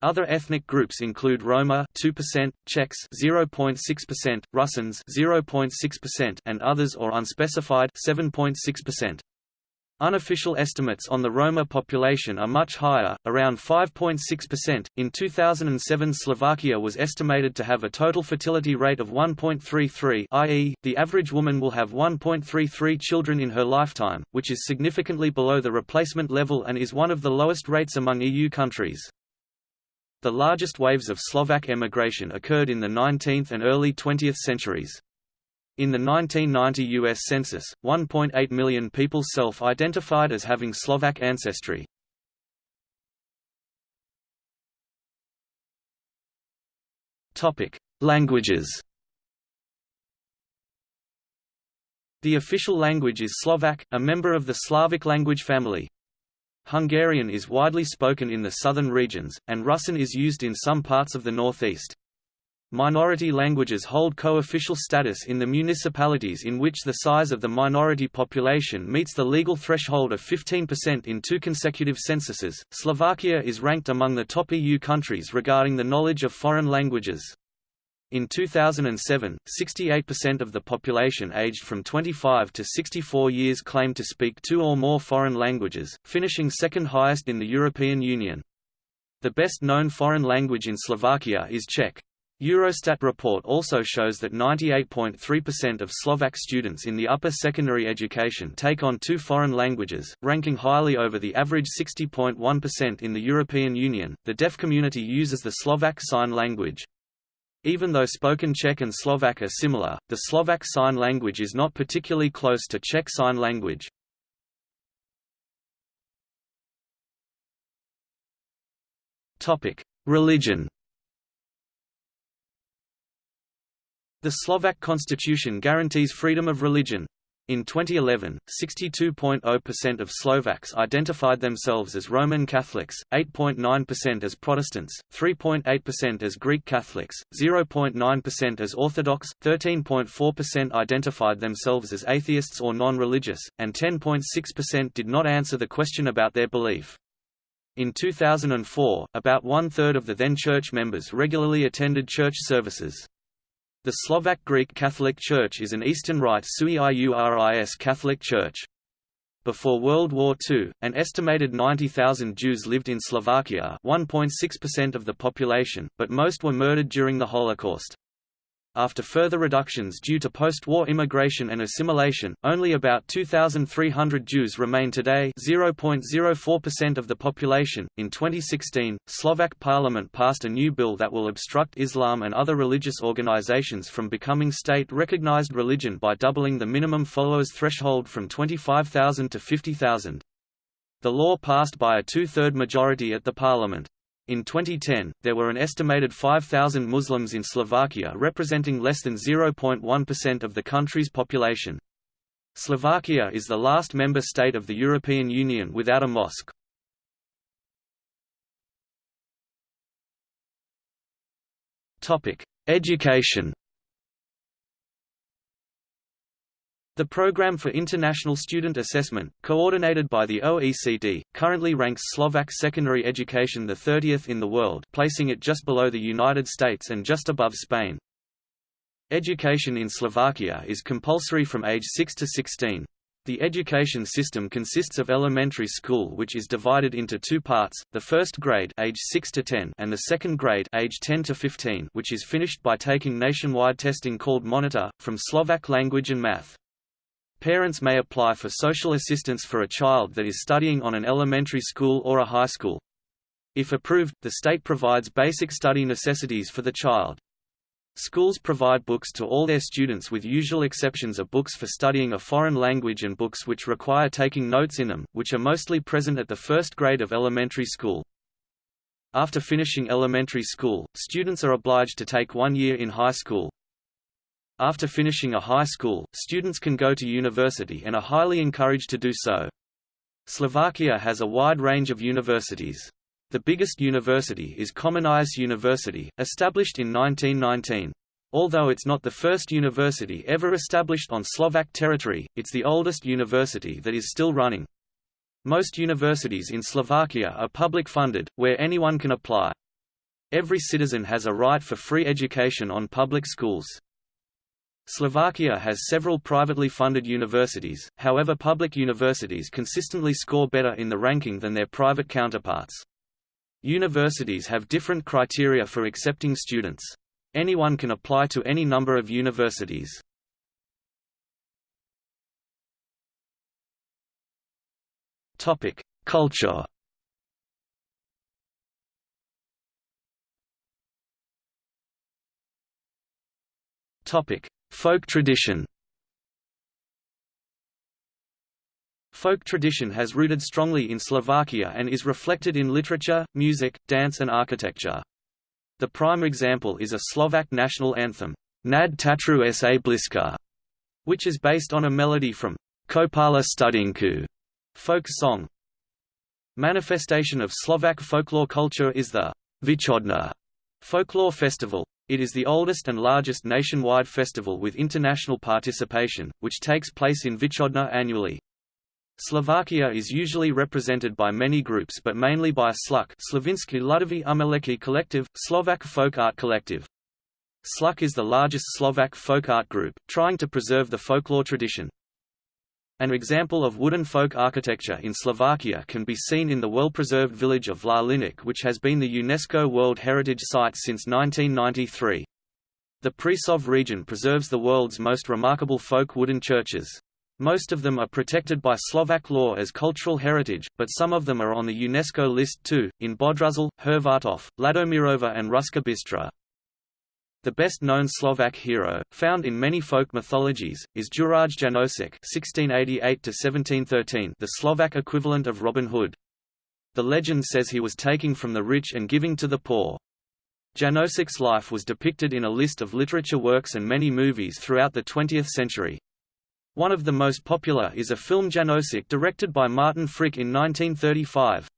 Other ethnic groups include Roma 2%, Czechs 0.6%, Russians 0.6% and others or unspecified 7.6%. Unofficial estimates on the Roma population are much higher, around 5.6%. In 2007, Slovakia was estimated to have a total fertility rate of 1.33, i.e., the average woman will have 1.33 children in her lifetime, which is significantly below the replacement level and is one of the lowest rates among EU countries. The largest waves of Slovak emigration occurred in the 19th and early 20th centuries. In the 1990 U.S. Census, 1.8 million people self-identified as having Slovak ancestry. Languages The official language is Slovak, a member of the Slavic language family. Hungarian is widely spoken in the southern regions, and Russian is used in some parts of the northeast. Minority languages hold co-official status in the municipalities in which the size of the minority population meets the legal threshold of 15% in two consecutive censuses. Slovakia is ranked among the top EU countries regarding the knowledge of foreign languages. In 2007, 68% of the population aged from 25 to 64 years claimed to speak two or more foreign languages, finishing second highest in the European Union. The best known foreign language in Slovakia is Czech. Eurostat report also shows that 98.3% of Slovak students in the upper secondary education take on two foreign languages, ranking highly over the average 60.1% in the European Union. The deaf community uses the Slovak Sign Language. Even though spoken Czech and Slovak are similar, the Slovak Sign Language is not particularly close to Czech Sign Language. Religion. The Slovak constitution guarantees freedom of religion. In 2011, 62.0% of Slovaks identified themselves as Roman Catholics, 8.9% as Protestants, 3.8% as Greek Catholics, 0.9% as Orthodox, 13.4% identified themselves as atheists or non-religious, and 10.6% did not answer the question about their belief. In 2004, about one-third of the then church members regularly attended church services. The Slovak Greek Catholic Church is an Eastern Rite sui iuris Catholic Church. Before World War II, an estimated 90,000 Jews lived in Slovakia 1.6% of the population, but most were murdered during the Holocaust. After further reductions due to post-war immigration and assimilation, only about 2,300 Jews remain today 0.04% of the population. In 2016, Slovak parliament passed a new bill that will obstruct Islam and other religious organizations from becoming state-recognized religion by doubling the minimum followers threshold from 25,000 to 50,000. The law passed by a two-third majority at the parliament. In 2010, there were an estimated 5,000 Muslims in Slovakia representing less than 0.1% of the country's population. Slovakia is the last member state of the European Union without a mosque. Education The Programme for International Student Assessment, coordinated by the OECD, currently ranks Slovak secondary education the 30th in the world placing it just below the United States and just above Spain. Education in Slovakia is compulsory from age 6 to 16. The education system consists of elementary school which is divided into two parts, the first grade age 6 to 10 and the second grade age 10 to 15 which is finished by taking nationwide testing called Monitor, from Slovak language and math. Parents may apply for social assistance for a child that is studying on an elementary school or a high school. If approved, the state provides basic study necessities for the child. Schools provide books to all their students with usual exceptions of books for studying a foreign language and books which require taking notes in them, which are mostly present at the first grade of elementary school. After finishing elementary school, students are obliged to take one year in high school, after finishing a high school, students can go to university and are highly encouraged to do so. Slovakia has a wide range of universities. The biggest university is Comenius University, established in 1919. Although it's not the first university ever established on Slovak territory, it's the oldest university that is still running. Most universities in Slovakia are public funded, where anyone can apply. Every citizen has a right for free education on public schools. Slovakia has several privately funded universities, however public universities consistently score better in the ranking than their private counterparts. Universities have different criteria for accepting students. Anyone can apply to any number of universities. Culture. Topic: Folk tradition. Folk tradition has rooted strongly in Slovakia and is reflected in literature, music, dance and architecture. The prime example is a Slovak national anthem, Nad Tatrou sa bliska, which is based on a melody from Kopala Studinku folk song. Manifestation of Slovak folklore culture is the Východná folklore festival. It is the oldest and largest nationwide festival with international participation, which takes place in Východná annually. Slovakia is usually represented by many groups but mainly by SLUK Slovenský Ludový Umelecký Collective, Slovak Folk Art Collective. SLUK is the largest Slovak folk art group, trying to preserve the folklore tradition. An example of wooden folk architecture in Slovakia can be seen in the well-preserved village of Vlkolínec which has been the UNESCO World Heritage Site since 1993. The Prešov region preserves the world's most remarkable folk wooden churches. Most of them are protected by Slovak law as cultural heritage, but some of them are on the UNESCO list too, in Bodružal, Hervartov, Ladomirova and Ruská Bystrá. The best-known Slovak hero, found in many folk mythologies, is Juraj Jánošík (1688–1713), the Slovak equivalent of Robin Hood. The legend says he was taking from the rich and giving to the poor. Jánošík's life was depicted in a list of literature works and many movies throughout the 20th century. One of the most popular is a film Jánošík directed by Martin Frič in 1935.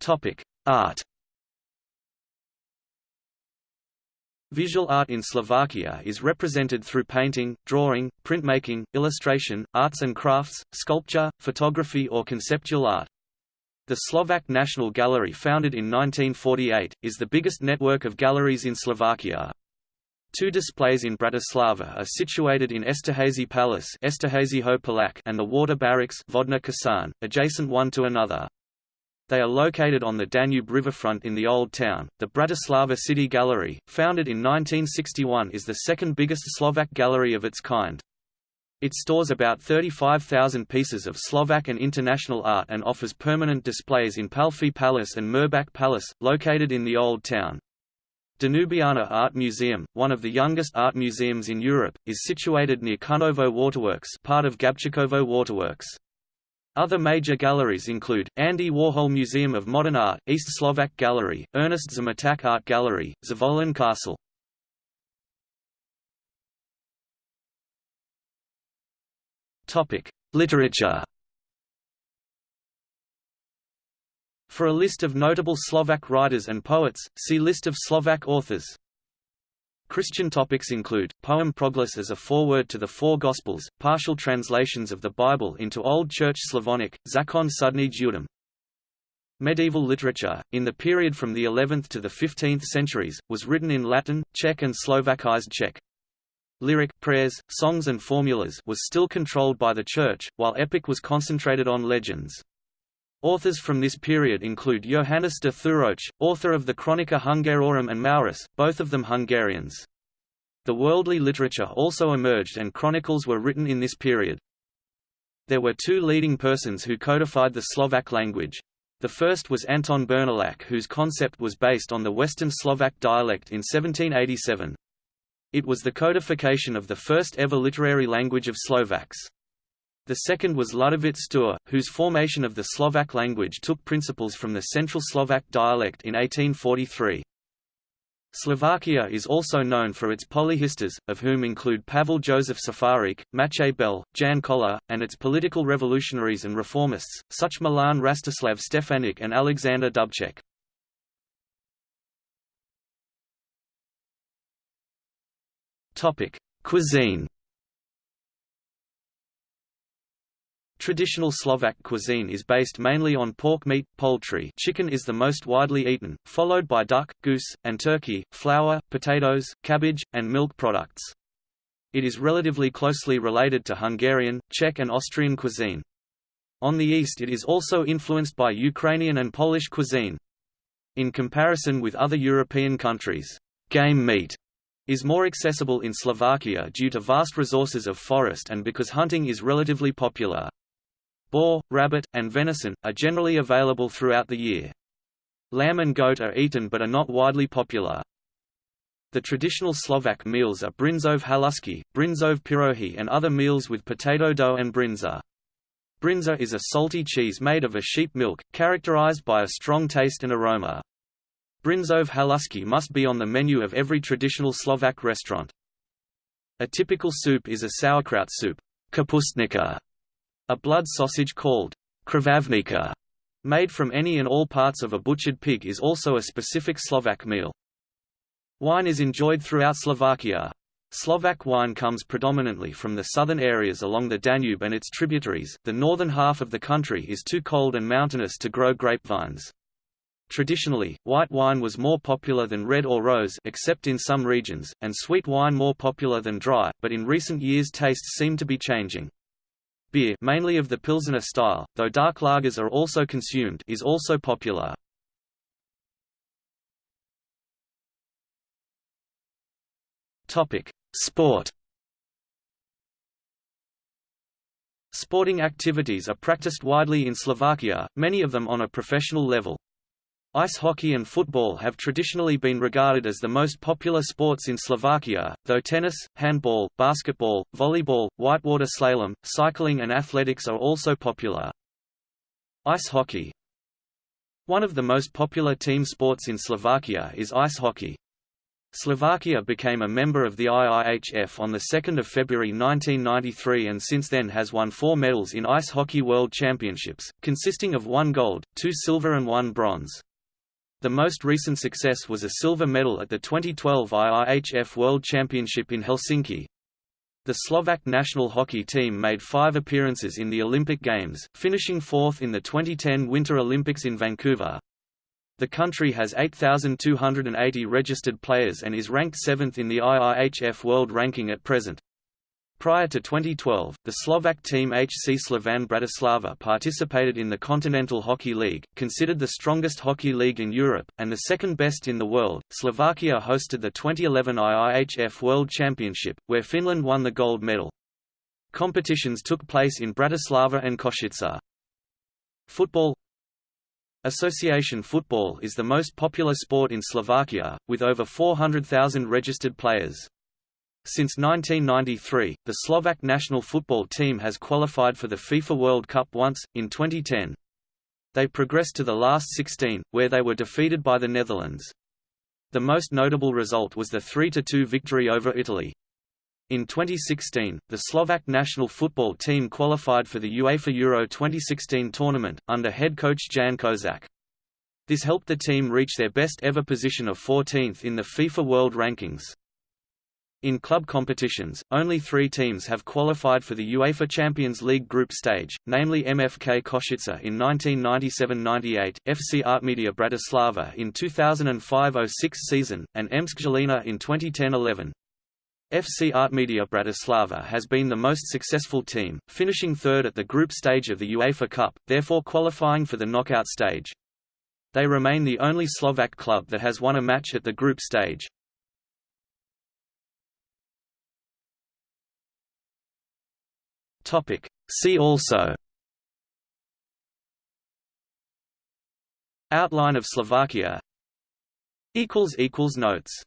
Topic: Art. Visual art in Slovakia is represented through painting, drawing, printmaking, illustration, arts and crafts, sculpture, photography or conceptual art. The Slovak National Gallery founded in 1948, is the biggest network of galleries in Slovakia. Two displays in Bratislava are situated in Esterházy Palace and the Water Barracks Vodna adjacent one to another. They are located on the Danube riverfront in the Old Town. The Bratislava City Gallery, founded in 1961 is the second biggest Slovak gallery of its kind. It stores about 35,000 pieces of Slovak and international art and offers permanent displays in Pálffy Palace and Mirbach Palace, located in the Old Town. Danubiana Art Museum, one of the youngest art museums in Europe, is situated near Čunovo Waterworks part of Gabčíkovo Waterworks. Other major galleries include, Andy Warhol Museum of Modern Art, East Slovak Gallery, Ernest Zmeták Art Gallery, Zvolen Castle. Literature For a list of notable Slovak writers and poets, see List of Slovak authors. Christian topics include, poem Proglas as a foreword to the four Gospels, partial translations of the Bible into Old Church Slavonic, Zakon Sudny Judem. Medieval literature, in the period from the 11th to the 15th centuries, was written in Latin, Czech and Slovakized Czech. Lyric, prayers, songs and formulas was still controlled by the Church, while epic was concentrated on legends. Authors from this period include Johannes de Thurocz, author of the Chronica Hungarorum and Maurus, both of them Hungarians. The worldly literature also emerged and chronicles were written in this period. There were two leading persons who codified the Slovak language. The first was Anton Bernolák whose concept was based on the Western Slovak dialect in 1787. It was the codification of the first ever literary language of Slovaks. The second was Ľudovít Štúr, whose formation of the Slovak language took principles from the Central Slovak dialect in 1843. Slovakia is also known for its polyhistors, of whom include Pavel Joseph Šafárik, Matej Bel, Ján Kollár, and its political revolutionaries and reformists, such Milan Rastislav Štefánik and Alexander Dubček. Cuisine Traditional Slovak cuisine is based mainly on pork meat, poultry chicken is the most widely eaten, followed by duck, goose, and turkey, flour, potatoes, cabbage, and milk products. It is relatively closely related to Hungarian, Czech and Austrian cuisine. On the east it is also influenced by Ukrainian and Polish cuisine. In comparison with other European countries, game meat is more accessible in Slovakia due to vast resources of forest and because hunting is relatively popular. Boar, rabbit, and venison, are generally available throughout the year. Lamb and goat are eaten but are not widely popular. The traditional Slovak meals are bryndzové halušky, bryndzové pirohy and other meals with potato dough and bryndza. Bryndza is a salty cheese made of a sheep milk, characterized by a strong taste and aroma. Bryndzové halušky must be on the menu of every traditional Slovak restaurant. A typical soup is a sauerkraut soup kapustnica, a blood sausage called krvavnica, made from any and all parts of a butchered pig is also a specific Slovak meal. Wine is enjoyed throughout Slovakia. Slovak wine comes predominantly from the southern areas along the Danube and its tributaries. The northern half of the country is too cold and mountainous to grow grapevines. Traditionally, white wine was more popular than red or rose except in some regions, and sweet wine more popular than dry, but in recent years tastes seem to be changing. Beer mainly of the Pilsener style, though dark lagers are also consumed is also popular. Sport Sporting activities are practiced widely in Slovakia, many of them on a professional level. Ice hockey and football have traditionally been regarded as the most popular sports in Slovakia, though tennis, handball, basketball, volleyball, whitewater slalom, cycling and athletics are also popular. Ice hockey One of the most popular team sports in Slovakia is ice hockey. Slovakia became a member of the IIHF on 2 February 1993 and since then has won four medals in Ice Hockey World Championships, consisting of one gold, two silver and one bronze. The most recent success was a silver medal at the 2012 IIHF World Championship in Helsinki. The Slovak national hockey team made five appearances in the Olympic Games, finishing fourth in the 2010 Winter Olympics in Vancouver. The country has 8,280 registered players and is ranked seventh in the IIHF World Ranking at present. Prior to 2012, the Slovak team HC Slovan Bratislava participated in the Kontinental Hockey League, considered the strongest hockey league in Europe, and the second best in the world. Slovakia hosted the 2011 IIHF World Championship, where Finland won the gold medal. Competitions took place in Bratislava and Košice. Football Association football is the most popular sport in Slovakia, with over 400,000 registered players. Since 1993, the Slovak national football team has qualified for the FIFA World Cup once, in 2010. They progressed to the last 16, where they were defeated by the Netherlands. The most notable result was the 3–2 victory over Italy. In 2016, the Slovak national football team qualified for the UEFA Euro 2016 tournament, under head coach Ján Kozák. This helped the team reach their best ever position of 14th in the FIFA World Rankings. In club competitions, only three teams have qualified for the UEFA Champions League group stage, namely MFK Košice in 1997–98, FC Artmedia Bratislava in 2005–06 season, and MŠK Žilina in 2010–11. FC Artmedia Bratislava has been the most successful team, finishing third at the group stage of the UEFA Cup, therefore qualifying for the knockout stage. They remain the only Slovak club that has won a match at the group stage. Topic. See also Outline of Slovakia Notes